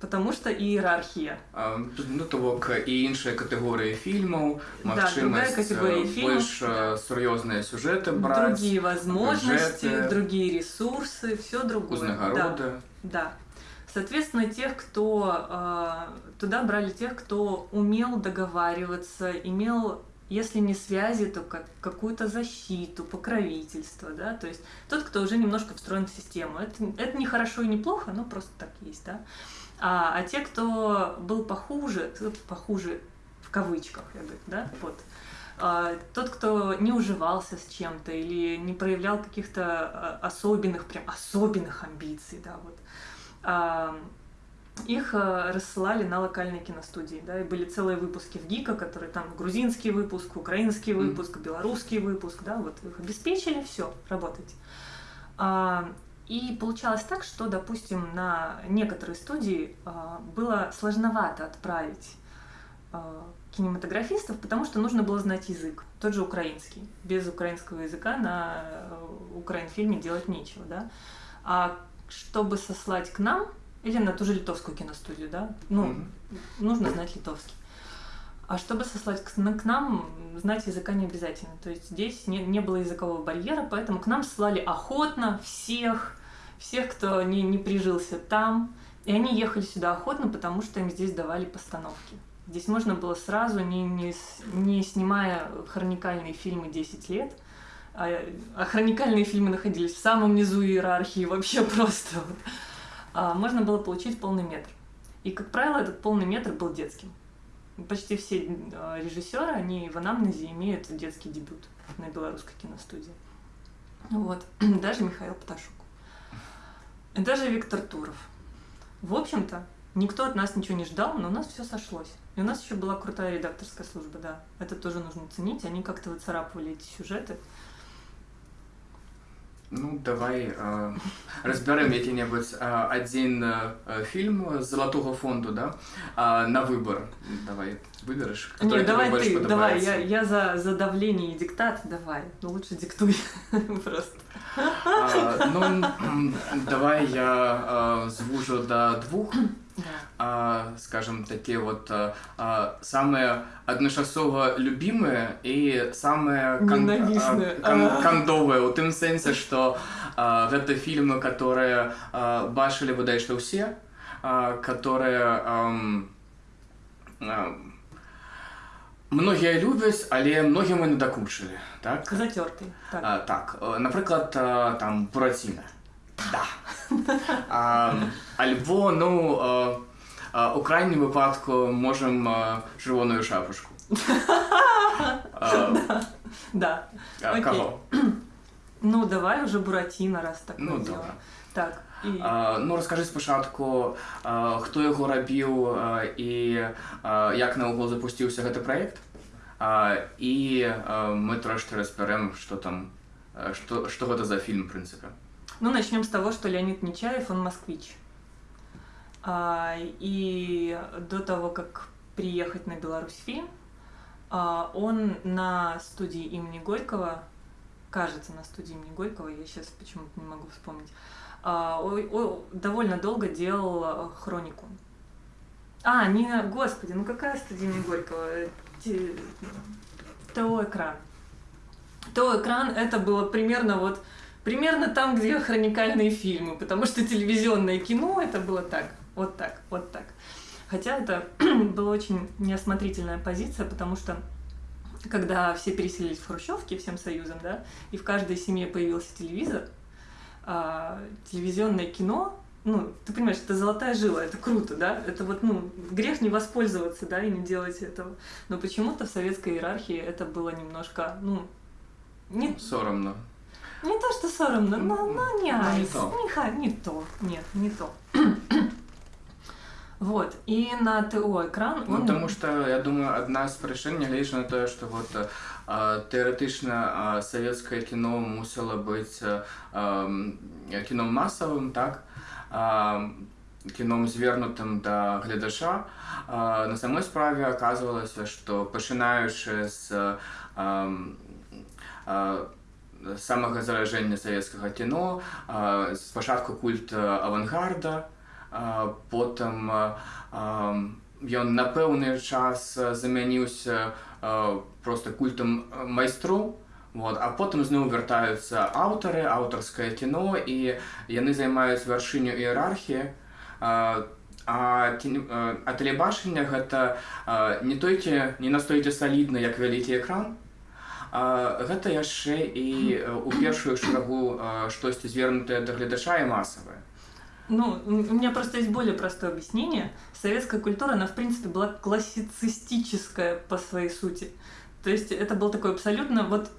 Потому что ієрархія. А, ну, того і інші категорії фільмів, можливість да, э, більш э, серйозні сюжети брати. Другие возможности, бюджеты, другие ресурсы, все другое. Узнагороды. Да, да. Соответственно, тех, кто э, туда брали тех, кто умел договариваться, имел если не связи, то как, какую-то защиту, покровительство, да, то есть тот, кто уже немножко встроен в систему. Это, это не хорошо и не плохо, но просто так есть, да. А, а те, кто был похуже, похуже в кавычках, я говорю, да, вот, а, тот, кто не уживался с чем-то или не проявлял каких-то а, особенных, прям особенных амбиций, да, вот, а, их а, рассылали на локальные киностудии, да, и были целые выпуски в ГИКа, которые там грузинский выпуск, украинский выпуск, белорусский выпуск, да, вот их обеспечили, все, работайте. А, и получалось так, что, допустим, на некоторые студии а, было сложновато отправить а, кинематографистов, потому что нужно было знать язык, тот же украинский. Без украинского языка на э, украинфильме делать нечего, да. А чтобы сослать к нам, или на ту же литовскую киностудию, да, ну, mm-hmm. нужно знать литовский. А чтобы сослать к, к нам, знать языка не обязательно. То есть здесь не, не было языкового барьера, поэтому к нам слали охотно всех, всех, кто не, не прижился там. И они ехали сюда охотно, потому что им здесь давали постановки. Здесь можно было сразу, не, не, не снимая хроникальные фильмы 10 лет, а, а хроникальные фильмы находились в самом низу иерархии, вообще просто. А, можно было получить полный метр. И, как правило, этот полный метр был детским. Почти все а, режиссеры, они в анамнезе имеют детский дебют на белорусской киностудии. Вот. Даже Михаил Пташук. И даже Виктор Туров. В общем-то, никто от нас ничего не ждал, но у нас все сошлось. И у нас еще была крутая редакторская служба, да. Это тоже нужно ценить. Они как-то выцарапывали эти сюжеты. Ну, давай э, разберем який-небудь э, один э, фильм Золотого фонду, да, э, на выбор. Давай, выберешь, который Нет, давай ты, давай, я, я за, за давление и диктат, давай, ну лучше диктуй просто. А, ну, давай я а, звужу до двух. А, скажем, такие вот а, а, самые одночасово любимые и самые кон, а, кон, кандовые у тым сэнсе что а, гэта фильмы которые а, бачылі выдай што ўсе а, которые а, а, многія любяць але многім і надакучылі так затерты так, а, так напрыклад там бураціна да а, альбо ну а, а, у крайнім выпадку можем а, чырвоную шапушку да кого ну давай уже бураціна раз так ну да так І... А, ну раскажы спачатку хто яго рабіў а, і а, як наогул запусціўся гэты праект і мы трошки разбярем что там что что гэта за фильм в прынцыпе ну начнем с того что леонид нечаев он москвич а, и до того как приехать на беларусь фильм а, он на студии имени горького кажется на студии имени горького я сейчас почему-то не могу вспомнить а, довольно долго делал хронику. А, не, господи, ну какая студия имени Горького? ТО экран. ТО экран это было примерно вот примерно там, где хроникальные фильмы, потому что телевизионное кино это было так, вот так, вот так. Хотя это была очень неосмотрительная позиция, потому что когда все переселились в Хрущевки всем союзом, да, и в каждой семье появился телевизор, а, телевизионное кино ну, ты понимаешь, это золотая жила, это круто, да, это вот, ну, грех не воспользоваться, да, и не делать этого. Но почему-то в советской иерархии это было немножко, ну, не... Соромно. Не то, что соромно, но, но не, ну, не, то. не, не то, нет, не то. Вот, и на ТО экран ну, он... Ну, тому что, я думаю, одна з причин, нягледзячы на тое, што вот а, тэарэтычна а, савецкае кіно мусіла быць а, кіном масавым, так, а, кіном звернутым да гледача. А, на самой справе аказвалася, што пачынаючы з а, а, самага заражэння савецкага кіно, а, спачатку культ авангарда, потым ён на пэўны час замяніўся просто культам майстроў вот а потым зноў вяртаюцца аўтары аўтарскае кіно і яны займаюць вяршыню іерархіі. А, а тэлебачання гэта не толькі не настолькі салідна як вялікі экран гэта яшчэ і у першую шагу штосьці звернутае да гледача і масавае ну, у меня просто есть более простое объяснение. Советская культура, она, в принципе, была классицистическая по своей сути. То есть это был такой абсолютно... Вот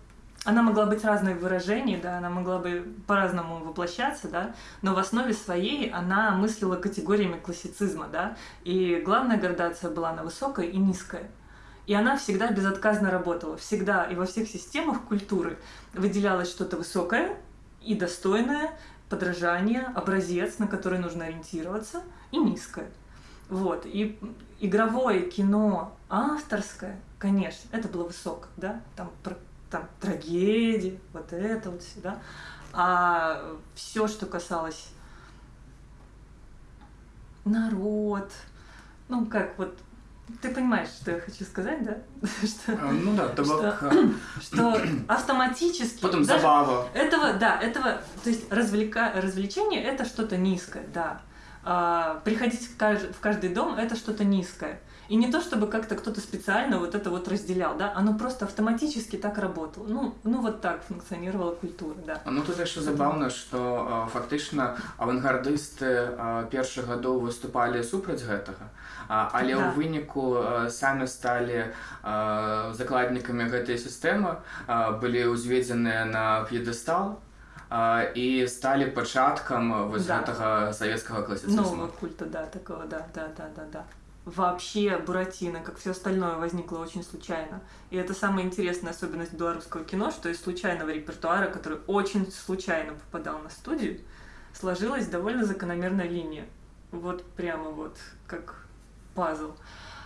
она могла быть разной в выражении, да, она могла бы по-разному воплощаться, да, но в основе своей она мыслила категориями классицизма, да, и главная градация была на высокая и низкая. И она всегда безотказно работала, всегда и во всех системах культуры выделялось что-то высокое и достойное, подражание, образец, на который нужно ориентироваться, и низкое. Вот. И игровое кино авторское, конечно, это было высоко, да, там, про, там трагедии, вот это вот все, да. А все, что касалось народ, ну как вот ты понимаешь, что я хочу сказать, да? что, а, ну да, табак. Что, что автоматически... Потом забава. Этого, да, этого, то есть развлека, развлечение это что-то низкое, да. А, приходить в каждый, в каждый дом это что-то низкое. И не то, чтобы как-то кто-то специально вот это вот разделял, да, оно просто автоматически так работало. Ну, ну вот так функционировала культура, да. Ну тут яшчэ забаўна, што фактычна авангардысты першых гадоў выступалі супраць гэтага. Але да. ў выніку самі сталі закладнікамі гэтай сістэмы, былі ўзведзеныя на п'едэстал, і сталі пачаткам вось да. гэтага савецкага класіцызму. Нового культа, да, такого, да, да, да, да, да вообще Буратино, как все остальное, возникло очень случайно. И это самая интересная особенность белорусского кино, что из случайного репертуара, который очень случайно попадал на студию, сложилась довольно закономерная линия. Вот прямо вот как пазл.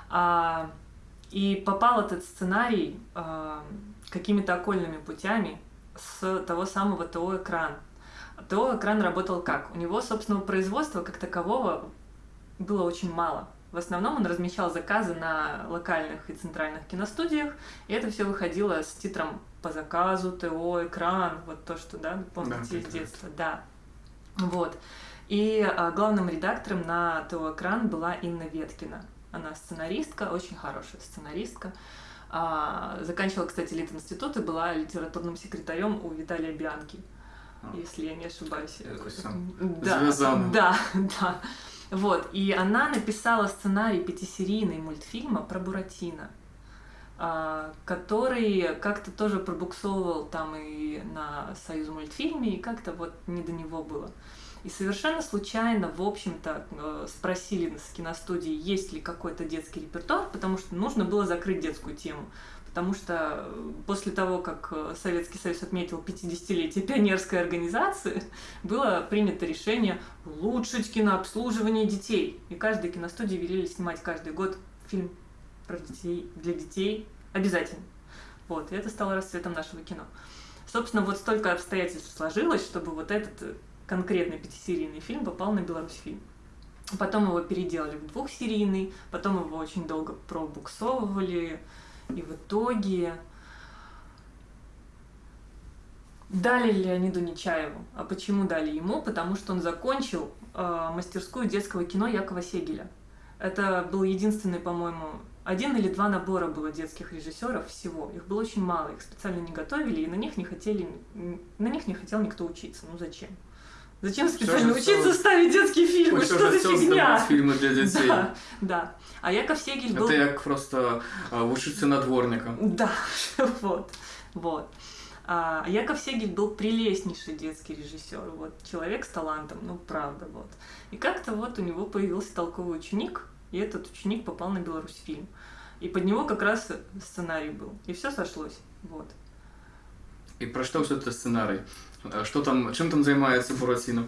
А, и попал этот сценарий а, какими-то окольными путями с того самого ТО «Экран». ТО «Экран» работал как? У него собственного производства как такового было очень мало – в основном он размещал заказы на локальных и центральных киностудиях, и это все выходило с титром по заказу, ТО, экран, вот то, что, да, помните да, из детства, да. Вот. И а, главным редактором на ТО «Экран» была Инна Веткина. Она сценаристка, очень хорошая сценаристка. А, заканчивала, кстати, Лит-институт и была литературным секретарем у Виталия Бианки, а. если я не ошибаюсь. Да, да, да. Вот, и она написала сценарий пятисерийный мультфильма про Буратино, а, который как-то тоже пробуксовывал там и на Союз мультфильме, и как-то вот не до него было. И совершенно случайно, в общем-то, э, спросили с киностудии, есть ли какой-то детский репертуар, потому что нужно было закрыть детскую тему потому что э, после того, как э, Советский Союз отметил 50-летие пионерской организации, было принято решение улучшить кинообслуживание детей. И каждой киностудии велели снимать каждый год фильм про детей, для детей обязательно. Вот, и это стало расцветом нашего кино. Собственно, вот столько обстоятельств сложилось, чтобы вот этот конкретный пятисерийный фильм попал на Беларусь фильм. Потом его переделали в двухсерийный, потом его очень долго пробуксовывали, и в итоге дали Леониду Нечаеву. А почему дали ему? Потому что он закончил э, мастерскую детского кино Якова Сегеля. Это был единственный, по-моему, один или два набора было детских режиссеров всего. Их было очень мало, их специально не готовили, и на них не хотели, на них не хотел никто учиться. Ну зачем? Зачем Всё специально же учиться всё- ставить детские фильмы? Ось Что уже за создано фигня? фільми для дітей. Да, да. А Яков Сегель был... Це як просто а, вчитися на дворника. Да, вот, вот. А Яков Сегель был прелестнейший детский режиссер, вот, человек с талантом, ну, правда, вот. И как-то вот у него появился толковый ученик, и этот ученик попал на Беларусьфильм. И под него как раз сценарий был. И все сошлось, вот. І про що все це сценарій? А Що там, чим там займається Буратіно?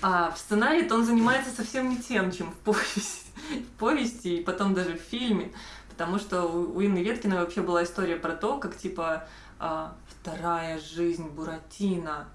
А в сценарии-то он занимается совсем не тем, чем в повести, в повести и потом даже в фильме. Потому что у, у Инны Веткиной вообще была история про то, как типа а, вторая жизнь Буратино.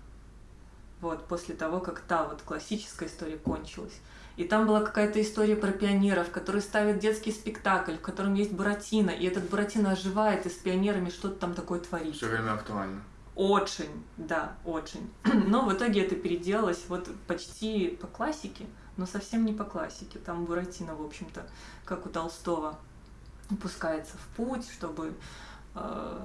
Вот, после того, как та вот классическая история кончилась. И там была какая-то история про пионеров, которые ставят детский спектакль, в котором есть Буратино, и этот Буратино оживает и с пионерами что-то там такое творит. Все время актуально. Очень, да, очень. Но в итоге это переделалось вот почти по классике, но совсем не по классике. Там Буратино, в общем-то, как у Толстого, пускается в путь, чтобы... э,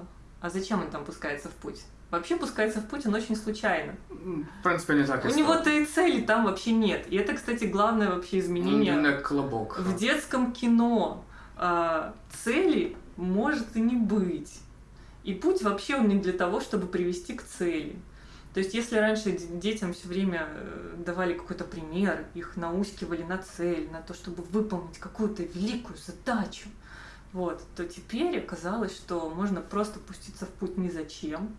А зачем он там пускается в путь? Вообще пускается в путь он очень случайно. М, В принципі, не так і У стало. него-то и цели там вообще нет. И это, кстати, главное вообще изменение Він як колобок. в детском кино а, цели может и не быть. И путь вообще он не для того, чтобы привести к цели. То есть, если раньше детям все время э, давали какой-то пример, их наускивали на цель, на то, чтобы выполнить какую-то великую задачу, вот, то теперь оказалось, что можно просто пуститься в путь ни зачем,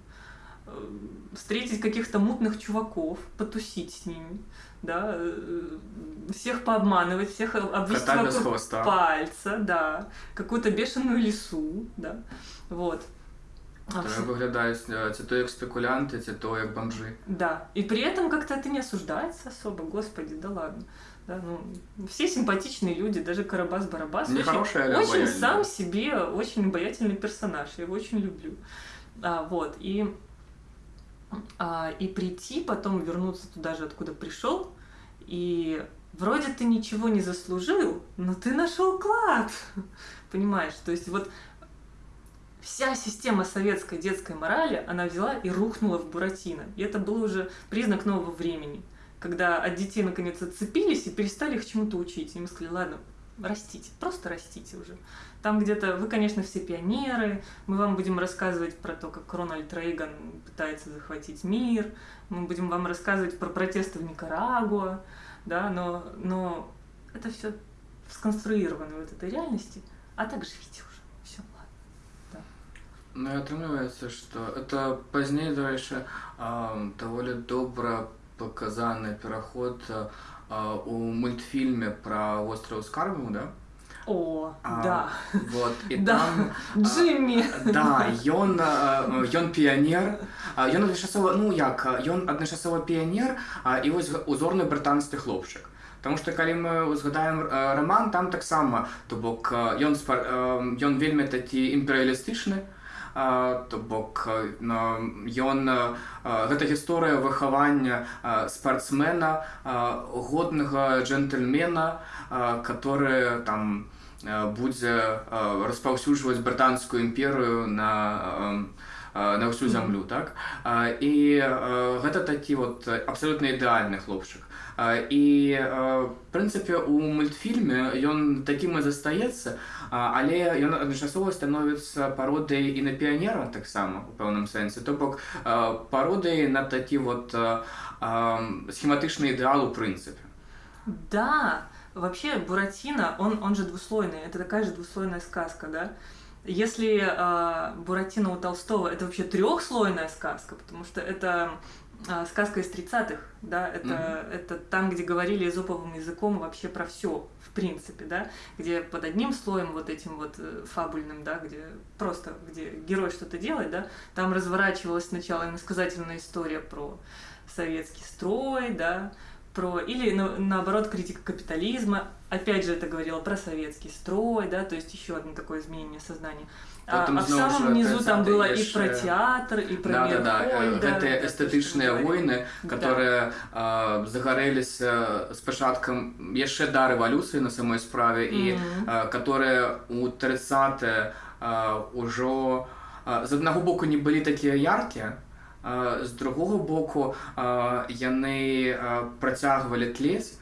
э, встретить каких-то мутных чуваков, потусить с ними, да, э, всех пообманывать, всех об- обвести вокруг хвоста. пальца, да, какую-то бешеную лису, да, вот. Виглядають це то як спекулянти, це то як бомжи. Да. И при этом как-то это не осуждается особо, господи, да ладно. Да, ну, все симпатичные люди, даже Карабас-Барабас. Не очень, очень обаятельная. сам себе, очень обаятельный персонаж. Я его очень люблю. А, вот. И, а, и прийти, потом вернуться туда же, откуда пришел, и вроде ты ничего не заслужил, но ты нашел клад. Понимаешь? То есть вот вся система советской детской морали, она взяла и рухнула в Буратино. И это был уже признак нового времени, когда от детей наконец отцепились и перестали их чему-то учить. И мы сказали, ладно, растите, просто растите уже. Там где-то, вы, конечно, все пионеры, мы вам будем рассказывать про то, как Рональд Рейган пытается захватить мир, мы будем вам рассказывать про протесты в Никарагуа, да, но, но это все сконструировано вот этой реальности, а так живите уже. Ну і атрымліваецца, што это пазней, дарэчы, а, даволі добра паказаны пераход а, у мультфільме пра востраў скарбаў, да? О, А, да, Вот, і Да. там Джимми. Да, ён а, ён піянер. А, Ён адначасова ну як а, ён адначасова піянер а, і вось г- узорны брытанскі хлопчык. Таму што калі мы згадаем а, раман там таксама то бок а, ён спар- а, ён вельмі такі імперыялістычны а, то бок а, на- ён а, а, гэта гісторыя выхавання а, спартсмена а, годнага джентльмена а, который там а, будзе а, распаўсюджваць брытанскую імперыю на а, а, на ўсю зямлю так? І гэта такі вот абсалютна ідэальны хлопчык. І прынцыпе у мультфільме ён такім і застаецца але ён адначасова становіцца пародай і на піянера таксама у пэўным сэнсе. То бок пародай на такі вот схематычны ідэал у прынцыпе. Да, вообще Буратино, он, он же двуслойный, это такая же двуслойная сказка, да? Если э, Буратино у Толстого это вообще трехслойная сказка, потому что это э, сказка из 30-х, да, это, Мгм. это там, где говорили эзоповым языком вообще про все, в принципе, да, где под одним слоем вот этим вот э, фабульным, да, где просто, где герой что-то делает, да, там разворачивалась сначала иносказательная история про советский строй, да, про или на- наоборот критика капитализма Опять же, это говорило про советский строй, да, то есть еще одно такое изменение сознания. А, Потом а в снова самом же низу там 30-е было и еще- про театр, и про да, мир да, да. Хольда, Гэтыя да, то, что эстэтычныя мы говорим. войны, Да. которые э, загарэліся з пачаткам яшчэ да рэвалюцыі на самой справе і Мгм. э, которые у 30 э, ўжо э, з аднаго боку не былі такія яркія з другого боку яны працягвалі тлець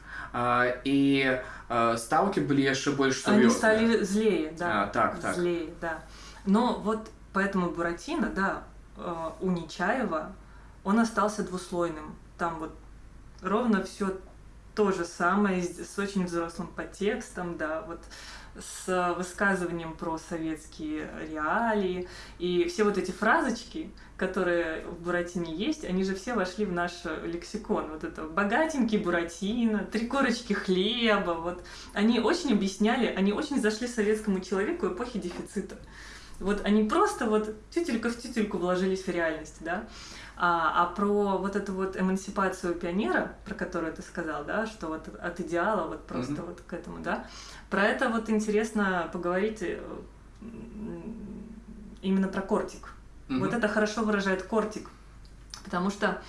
і стаўкі былі яшчэ больш Они стали злее, да. А, так, так. Злее, да. Но вот поэтому Буратино, да, у Нечаева, он остался двуслойным. Там вот ровно все то же самое, с очень взрослым подтекстом, да, вот с высказыванием про советские реалии. И все вот эти фразочки, которые в Буратине есть, они же все вошли в наш лексикон. Вот это «богатенький Буратино», «три корочки хлеба». Вот. Они очень объясняли, они очень зашли советскому человеку эпохи дефицита. Вот они просто вот тютелька в тютельку вложились в реальность, да. А, а про вот эту вот эмансипацию пионера, про которую ты сказал, да, что вот от идеала вот просто mm-hmm. вот к этому, да, про это вот интересно поговорить э, именно про кортик. Mm-hmm. Вот это хорошо выражает кортик, потому что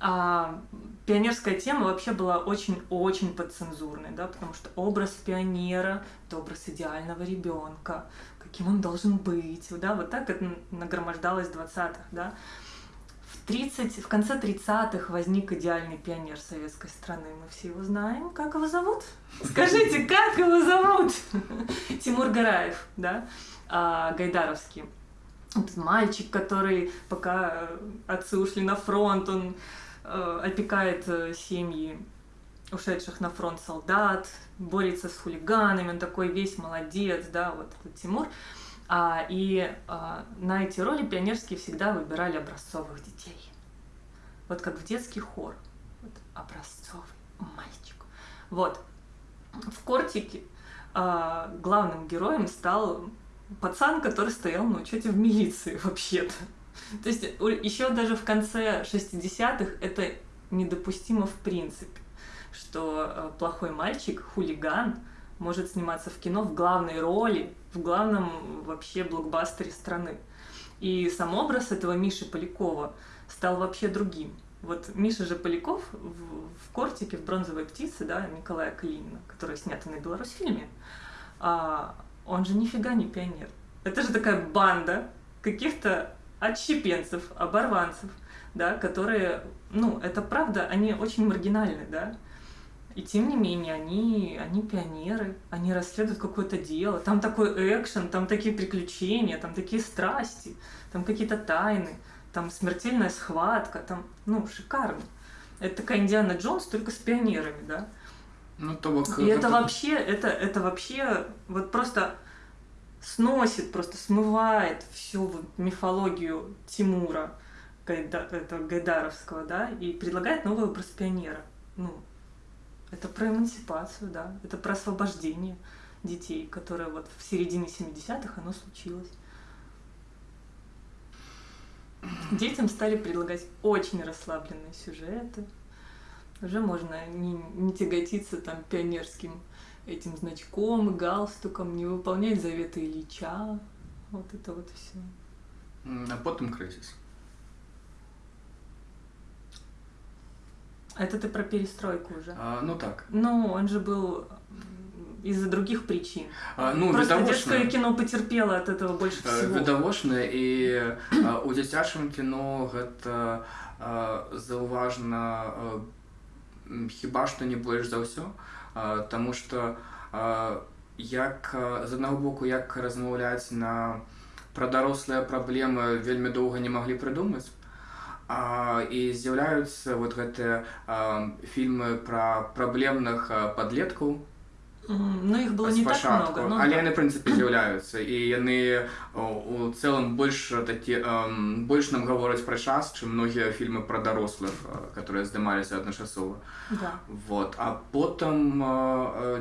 а, пионерская тема вообще была очень-очень подцензурной, да, потому что образ пионера – это образ идеального ребенка, каким он должен быть, да, вот так это нагромождалось в 20-х, да. 30, в конце 30-х возник идеальный пионер советской страны. Мы все его знаем. Как его зовут? Скажите, как его зовут? Тимур Гараев, да, а, Гайдаровский. Этот мальчик, который пока отцы ушли на фронт, он э, опекает э, семьи ушедших на фронт солдат, борется с хулиганами, он такой весь молодец, да, вот этот Тимур. А, и а, на эти роли пионерские всегда выбирали образцовых детей. Вот как в детский хор. Вот, образцовый мальчик. Вот. В «Кортике» а, главным героем стал пацан, который стоял на учете в милиции вообще-то. То есть еще даже в конце 60-х это недопустимо в принципе, что а, плохой мальчик, хулиган, может сниматься в кино в главной роли, в главном вообще блокбастере страны. И сам образ этого Миши Полякова стал вообще другим. Вот Миша же Поляков в, в «Кортике», в «Бронзовой птице», да, Николая Калинина, который снят на Беларусьфильме, а, он же нифига не пионер. Это же такая банда каких-то отщепенцев, оборванцев, да, которые, ну, это правда, они очень маргинальны, да, и тем не менее, они, они пионеры, они расследуют какое-то дело. Там такой экшен, там такие приключения, там такие страсти, там какие-то тайны, там смертельная схватка, там, ну, шикарно. Это такая Индиана Джонс, только с пионерами, да? Ну, то вот, И это вообще, это, это вообще вот просто сносит, просто смывает всю вот мифологию Тимура, Гайда, этого Гайдаровского, да, и предлагает новый образ пионера. Ну, это про эмансипацию, да. Это про освобождение детей, которое вот в середине 70-х оно случилось. Детям стали предлагать очень расслабленные сюжеты. Уже можно не, не тяготиться там пионерским этим значком, галстуком, не выполнять заветы Ильича. Вот это вот все. А потом кризис. Это ты про перестройку уже. А, ну так. Ну, он же был из-за других причин. А, ну, Просто відавочна, детское кино потерпело от этого больше а, всего. Відавочна, і а, у дзіцячым кіно гэта а, заўважна а, хіба што не больш за ўсё, а, таму што а, як з аднаго боку як размаўляць на пра дарослыя праблемы вельмі доўга не маглі прыдумаць і з'яўляюцца вот гэтыя фільмы пра праблемных падлеткаў ну іх было не так много ну, але яны прынцыпе з'яўляюцца і яны у цэлым больш такі больш нам гавораць пра час чым многія фільмы пра дарослых которые здымаліся адначасова да. вот а потым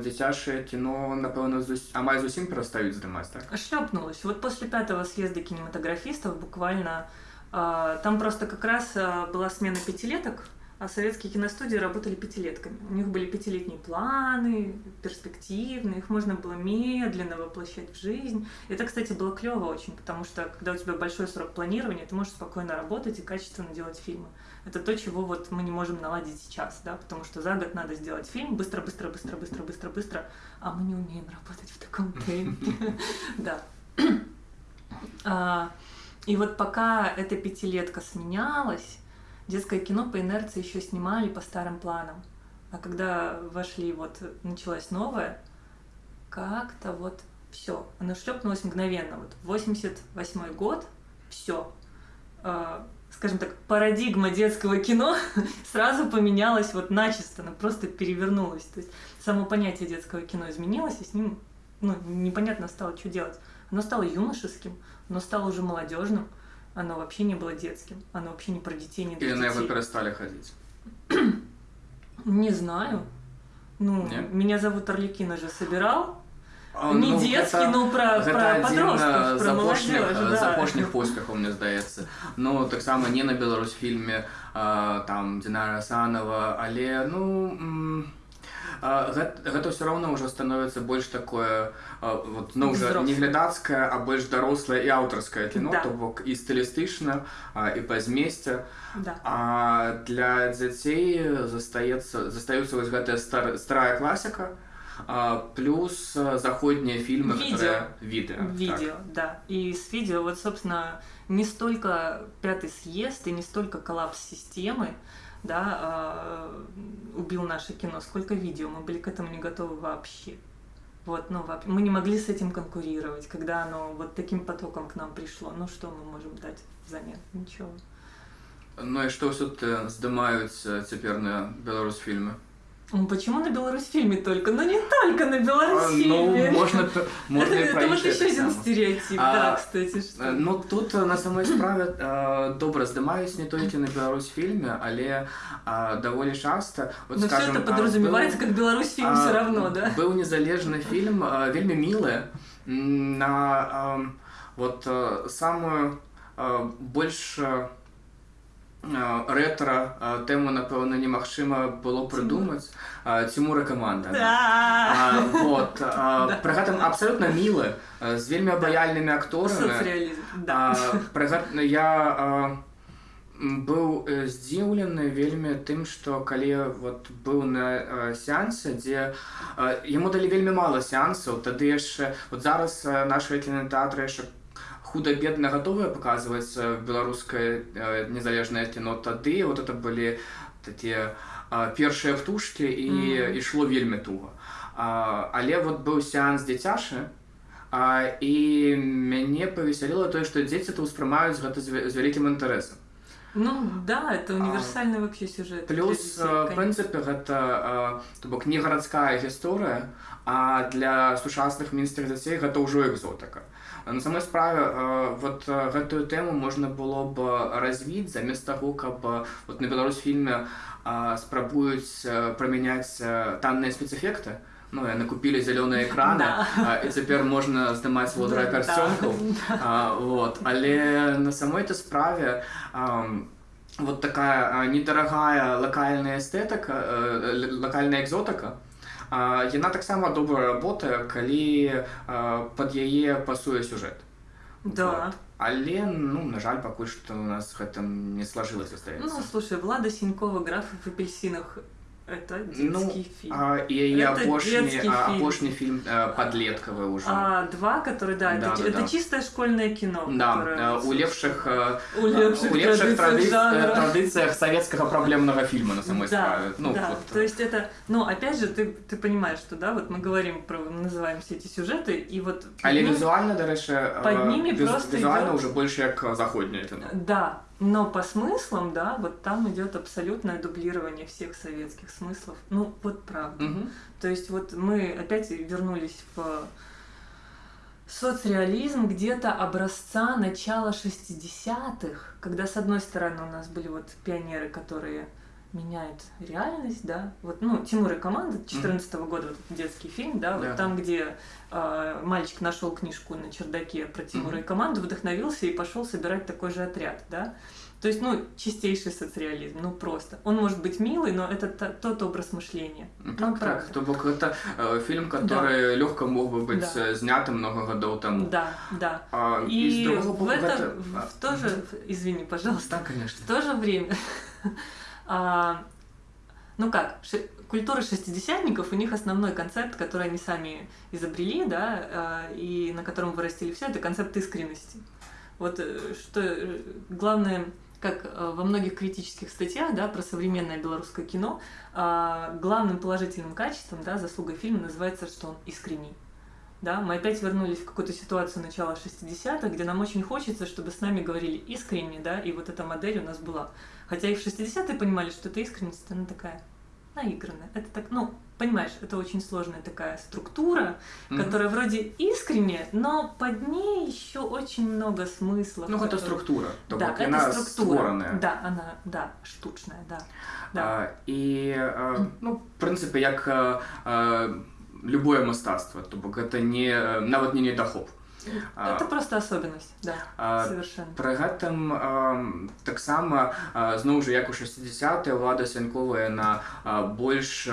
дзіцячае кіно напэўна зус... амаль зусім перастаюць здымаць так шлёпнулась вот после пятого съезда кинематографистов буквально А, там просто как раз а, была смена пятилеток, а советские киностудии работали пятилетками. У них были пятилетние планы, перспективные, их можно было медленно воплощать в жизнь. Это, кстати, было клево очень, потому что когда у тебя большой срок планирования, ты можешь спокойно работать и качественно делать фильмы. Это то, чего вот мы не можем наладить сейчас, да, потому что за год надо сделать фильм быстро, быстро, быстро, быстро, быстро, быстро, а мы не умеем работать в таком темпе. Да. А, И вот пока эта пятилетка сменялась, детское кино по инерции еще снимали по старым планам. А когда вошли, вот началось новое, как-то вот все, оно шлепнулось мгновенно. Вот 88 год, все. Э, скажем так, парадигма детского кино сразу поменялась вот начисто, она просто перевернулась. То есть само понятие детского кино изменилось, и с ним ну, непонятно стало, что делать. Оно стало юношеским, оно стало уже молодежным, оно вообще не было детским, оно вообще не про детей, не для Или детей. на его перестали ходить? Не знаю. Ну, Нет? меня зовут Орликина же собирал. А, Не ну, детский, гэта- но про, гэта про адзін, подростков, е, про запошних, молодежь, е, да. запошних поспіхаў мне здаецца ну таксама не на беларусфільме а, там Динара Санова але ну м, а, гэта, гэта ўсё роўна ўжо становіцца больш такое а, вот ну уже не Взрослае. глядацкае а больш дарослае і аўтарскае кіно Да. то бок і стылістычна а, і па змесце Да. а для дзяцей застаецца застаюцца вось гэтая стар, старая класіка а, плюс а, заходнія фільмы Відео. которые- відэо Видео, да. И с видео, вот, собственно, не столько пятый съезд и не столько коллапс системы, да, а, убил наше кино, сколько видео. Мы были к этому не готовы вообще. Вот, ну, воп- мы не могли с этим конкурировать, когда оно вот таким потоком к нам пришло. Ну, что мы можем дать взамен? Ничего. так. ну і што ўсё здымаюць а, цяпер на беларусфільмы Ну, почему на Беларусьфильме только? Ну, не только на А, ну Беларусьфильме. можна п- можна і это, пра это вот іншае еще один таксама. стереотип, А, да, кстати. Что... Э, Ну тут э, на самой справе э, добра здымаюць не толькі на беларусфільме але э, даволі часта вот, Но скажем, все это а, подразумевается быў- как Беларусь-фильм а, все равно, да? быў незалежны фільм э, вельмі мілы м, на э, вот э, самую э, больш э, э, рэтра тэму напэўна немагчыма было прыдумаць Цімура каманда Да. А, вот Да. пры гэтым абсалютна мілы з вельмі абаяльнымі акторамі да. пры я быў э, здзіўлены вельмі тым што калі вот быў на сеансе дзе яму далі вельмі мала сеансаў тады яшчэ вот зараз а, нашы кінотэатры яшчэ худа-бедна гатовыя паказваць беларускае а, незалежнае кіно тады вот это былі такія першыя птушкі і Мгм. ішло вельмі туга а, але вот быў сеанс дзіцяшы а, і мяне павесяліла тое што дзеці то ўспрымаюць гэта з вялікім інтарэсам Ну да, это универсальный вообще сюжет. плюс конечно. прынцыпе гэта а, то бок не гарадская гісторыя а для сучасных мінскіх дзяцей гэта ўжо экзотыка А на самой справе а, вот гэтую тэму можна было б развіць замест таго каб вот на беларусфільме а, спрабуюць прымяняць а, танныя спецэфекты ну яны купілі зялёныя экраны Да. а, і цяпер можна здымаць водра Да, персёнкаў да. А, вот. Але на самой то справе ам, вот такая а, недорогая локальная эстетика, э, л- локальная экзотика, а, яна таксама добра работае, калі а, пад яе пасуе сюжэт. Да. Вот. Але ну на жаль пакуль што у нас гэта не сложилось Ну, застаецца. слушай, Влада Синькова «Граф в апельсинах» — это детский Ну, фильм. а, і яе Это апошні детский а, фильм. апошні фільм а, падлеткавы ўжо. А два, которые, да, Да, это, да, это да. чистое школьное кино. Да, которое, а, у лепшых а, У лепших у лепших традициях традиц- жанра. традициях советского проблемного фильма на самой да, справе. Ну, да. вот. То есть это, ну, опять же, ты, ты понимаешь, что, да, вот мы говорим про, называем все эти сюжеты, и вот... Але ну, візуальна, дарэчы, Под э, ними віз- просто візуальна идёт- уже больше як заходняе кіно. Да, но по смыслам, да, вот там идет абсолютное дублирование всех советских смыслов. Ну, вот правда. Мгм. То есть вот мы опять вернулись в соцреализм где-то образца начала 60-х, когда с одной стороны у нас были вот пионеры, которые меняют реальность, да, вот, ну, Тимур и команда 14 года, вот этот детский фильм, да, вот Да. там, где э, мальчик нашел книжку на чердаке про Тимура и команду, вдохновился и пошел собирать такой же отряд, да, то есть, ну, чистейший соцреализм, ну, просто. Он может быть милый, но это тот образ мышления. Ну, так, правда. так. То бок гэта э, фільм, который лёгка мог бы быць Да. э, зняты много гадоў таму. Да, да. А, И другога в боку, это, гэта- в, а, в то же, извини, пожалуйста, Так, конечно. в то же время, ну как, культура шестидесятников, у них основной концепт, который они сами изобрели, да, а, и на котором вырастили все, это концепт искренности. Вот э, что э, главное, как э, во многих критических статьях да, про современное белорусское кино, а, главным положительным качеством, да, заслугой фильма называется, что он искренний. Да, мы опять вернулись в какую-то ситуацию начала 60-х, где нам очень хочется, чтобы с нами говорили искренне, да, и вот эта модель у нас была. Хотя и в 60-е понимали, что эта искренность, она такая наигранная. Это так, ну, понимаешь, это очень сложная такая структура, mm-hmm. которая вроде искренняя, но под ней еще очень много смыслов. Ну, это структура. То да, это она структура. Створенная. Да, она, да, штучная, да. да. А, і, а, ну, в принципі, як а, а, любое мастацтва, то бок гэта не нават не недахоп. Это просто особенность, да, а, совершенно. Пры гэтым таксама зноў жа як у 60 ўлада свянковая на больш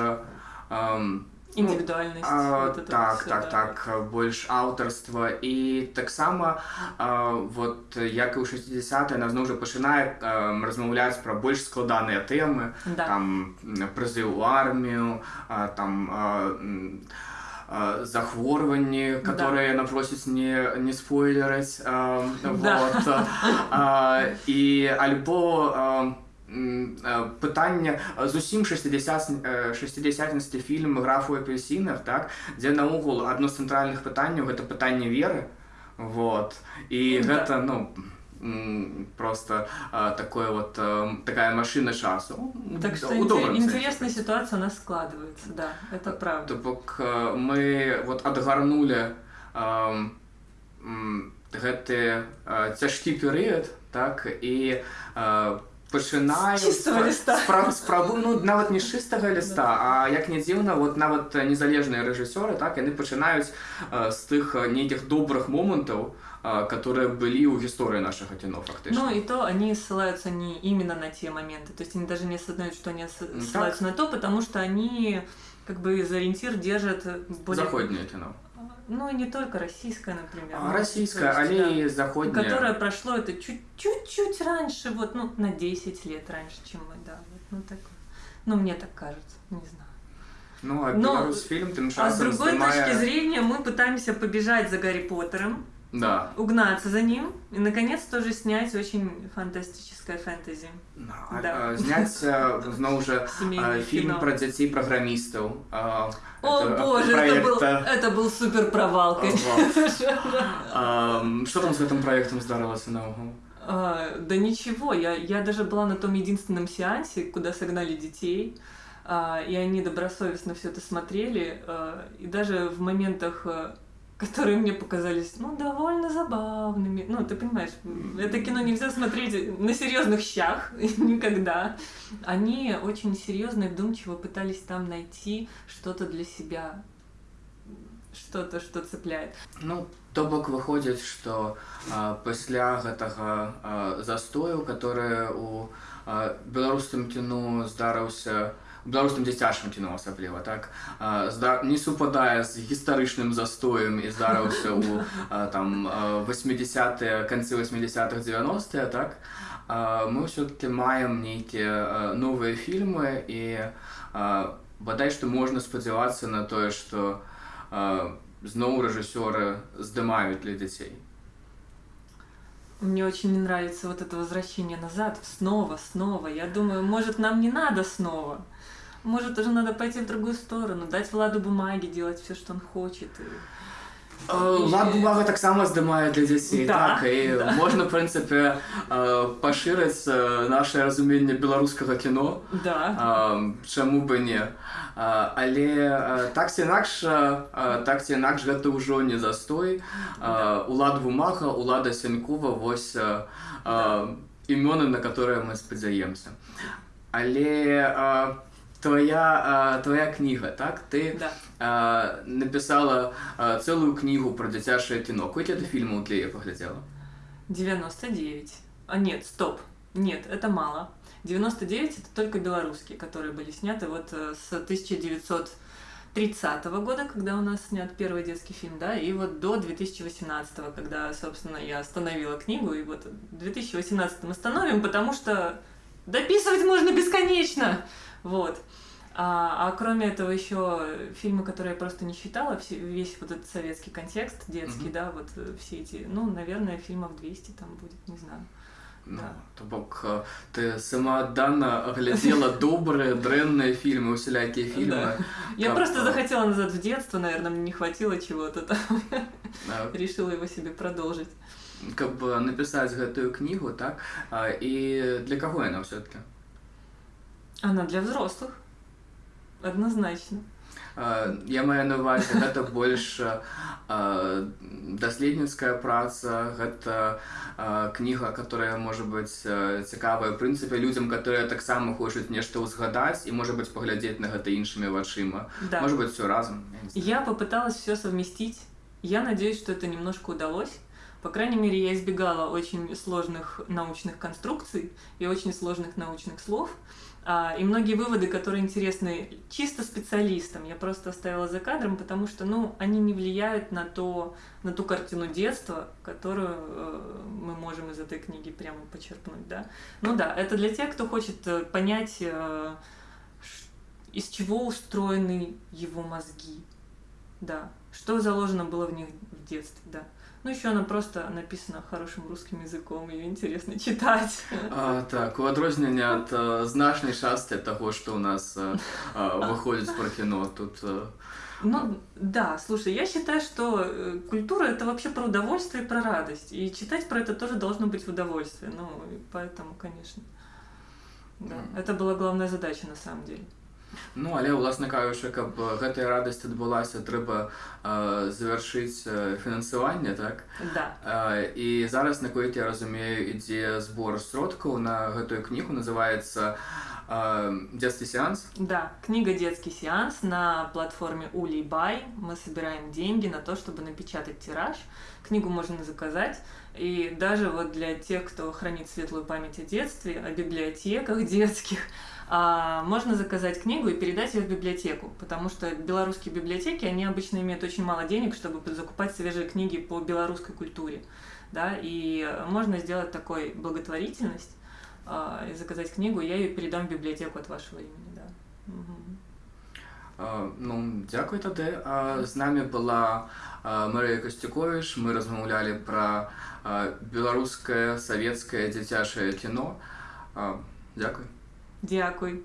індывідуальнасць ну, вот так все, так да. так больш аўтарства і таксама вот як і ў 60 на зноў жа пачынае размаўляць пра больш складаныя тэмы да. там прызыў у армію там захворванні которые да. напросіць не не спойлераць да. вот, і альбо пытання зусім 60 60 фільм графу апельсінах так дзе наогул адно з цэнтральных пытанняў гэта пытанне веры вот і да. гэта ну просто а, такое вот а, такая машина часу. Так что интересная ситуация у нас складывается, да, это правда. Бок мы вот отгарнули а, гэты цяжкі перыяд так і а, пачынаю спрабу ну нават не чыстага ліста а як не дзіўна вот нават незалежныя рэжысёры так яны пачынаюць з тых нейкіх добрых момантаў которые были у истории наших кино фактически. Ну и то они ссылаются не именно на те моменты, то есть они даже не осознают, что они ссылаются так. на то, потому что они как бы за ориентир держат более... Заходнее кино. Ну, и не только российское, например. А, российское, а да, заходнее. Которое прошло это чуть-чуть раньше, вот, ну, на 10 лет раньше, чем мы, да. Вот, ну, так, ну, мне так кажется, не знаю. Ну, а Но, фильм тем А с другой снимая... точки зрения мы пытаемся побежать за Гарри Поттером, да. угнаться за ним и, наконец, тоже снять очень фантастическое фэнтези. Да. да. Снять, снова же, фильм про детей программистов. О, это, боже, это был, это был супер провал, Что там с этим проектом здарилось на угол? да ничего, я, я даже была на том единственном сеансе, куда согнали детей, и они добросовестно все это смотрели, и даже в моментах которые мне показались, ну, довольно забавными. Ну, ты понимаешь, это кино нельзя смотреть на серьезных щах никогда. Они очень серьезно и вдумчиво пытались там найти что-то для себя, что-то, что цепляет. Ну, то бок выходит, что а, пасля гэтага а, застою, который у а, беларускім кіно здарыўся, беларускім дзіцячым кіно асабліва так не супадае з гістарычным застоем і здарыўся у там 80 канцы 80-х 90 так мы ўсё-таки маем нейкія новыя фільмы і бадай што можна спадзявацца на тое што зноў рэжысёры здымаюць для дзяцей Мне очень не нравится вот это возвращение назад, снова, снова. Я думаю, может, нам не надо снова. Может, уже надо пойти в другую сторону, дать Владу бумаги, делать все, что он хочет. И... Влад бумага таксама здымае для дзяцей да, так і да. можна в прынцыпе пашырыць наше разуменне беларускага кіно да. чаму бы не але так ці інакш так ці інакш гэта ўжо не застой да. улад бумага улада сянкова вось да. імёны на которые мы спадзяемся але твоя, а, твоя книга, так? Ты да. а, написала а, целую книгу про дзіцячае кіно. Колькі ты фільмаў для яе паглядзела? 99. А нет, стоп. Нет, это мало. 99 это только белорусские, которые были сняты вот э, с 1930 года, когда у нас снят первый детский фильм, да, и вот до 2018, когда, собственно, я остановила книгу, и вот в 2018 остановим, потому что дописывать можно бесконечно. Вот. А, а кроме этого еще фильмы, которые я просто не считала, все, весь вот этот советский контекст детский, Мгм. да, вот э, все эти, ну, наверное, фильмов 200 там будет, не знаю. Ну, Да. то бок е, ти самоотданно глядела добрые, дрэнные фильмы, усялякие фильмы. Да. Я Как, просто а, захотела назад в детство, наверное, мне не хватило чего-то там, е, решила его себе продолжить. каб напісаць гэтую кнігу, так? А, І для каго яна ўсё-таки? Она для взрослых. Однозначно. А, Я маю на увазе гэта больш а, даследніцкая праца гэта а, кніга которая можа быць а, цікавая в прынцыпе людзям которые таксама хочуць нешта ўзгадаць і можа быць паглядзець на гэта іншымі вачыма Да. можа быть все разам я не знаю. Я попыталась все совместить. Я надеюсь, что это немножко удалось. По крайней мере, я избегала очень сложных научных конструкций и очень сложных научных слов. А, И многие выводы, которые интересны чисто специалистам, я просто оставила за кадром, потому что, ну, они не влияют на, то, на ту картину детства, которую э, мы можем из этой книги прямо почерпнуть, да. Ну да, это для тех, кто хочет э, понять, э, из чего устроены его мозги, да, что заложено было в них в детстве, да. Ну, еще она просто написана хорошим русским языком, ее интересно читать. А, так у адрозненне ад а, значнай частцы таго што ў нас а, а, выходзіць пра кіно тут а, Ну, да, слушай, я считаю, что э, культура это вообще про удовольствие и про радость. И читать про это тоже должно быть в удовольствие. Ну, и поэтому, конечно. Да, Мгм. это была главная задача на самом деле. Ну, але ўласна кажучы, каб гэтая радасць адбылася, трэба а, завяршыць а, фінансаванне, так? Да. А, І зараз, наколькі я разумею, ідзе збор сродкаў на гэтую кнігу, называецца а, дзетскі сеанс. Да, книга «Детский сеанс» на платформе Улибай. Мы собираем деньги на то, чтобы напечатать тираж. Книгу можно заказать. И даже вот для тех, кто хранит светлую память о детстве, о библиотеках детских, а, можно заказать книгу и передать ее в библиотеку, потому что белорусские библиотеки, они обычно имеют очень мало денег, чтобы закупать свежие книги по белорусской культуре. Да, и можно сделать такой благотворительность, а, и заказать книгу, я ее передам в библиотеку от вашего имени, да. Мгм. А, Ну, дзякуй тады. А, З намі была а, Марыя Касцюковіч. Мы размаўлялі пра а, беларускае савецкае дзіцячае кіно. А, Дзякуй. Дякуй.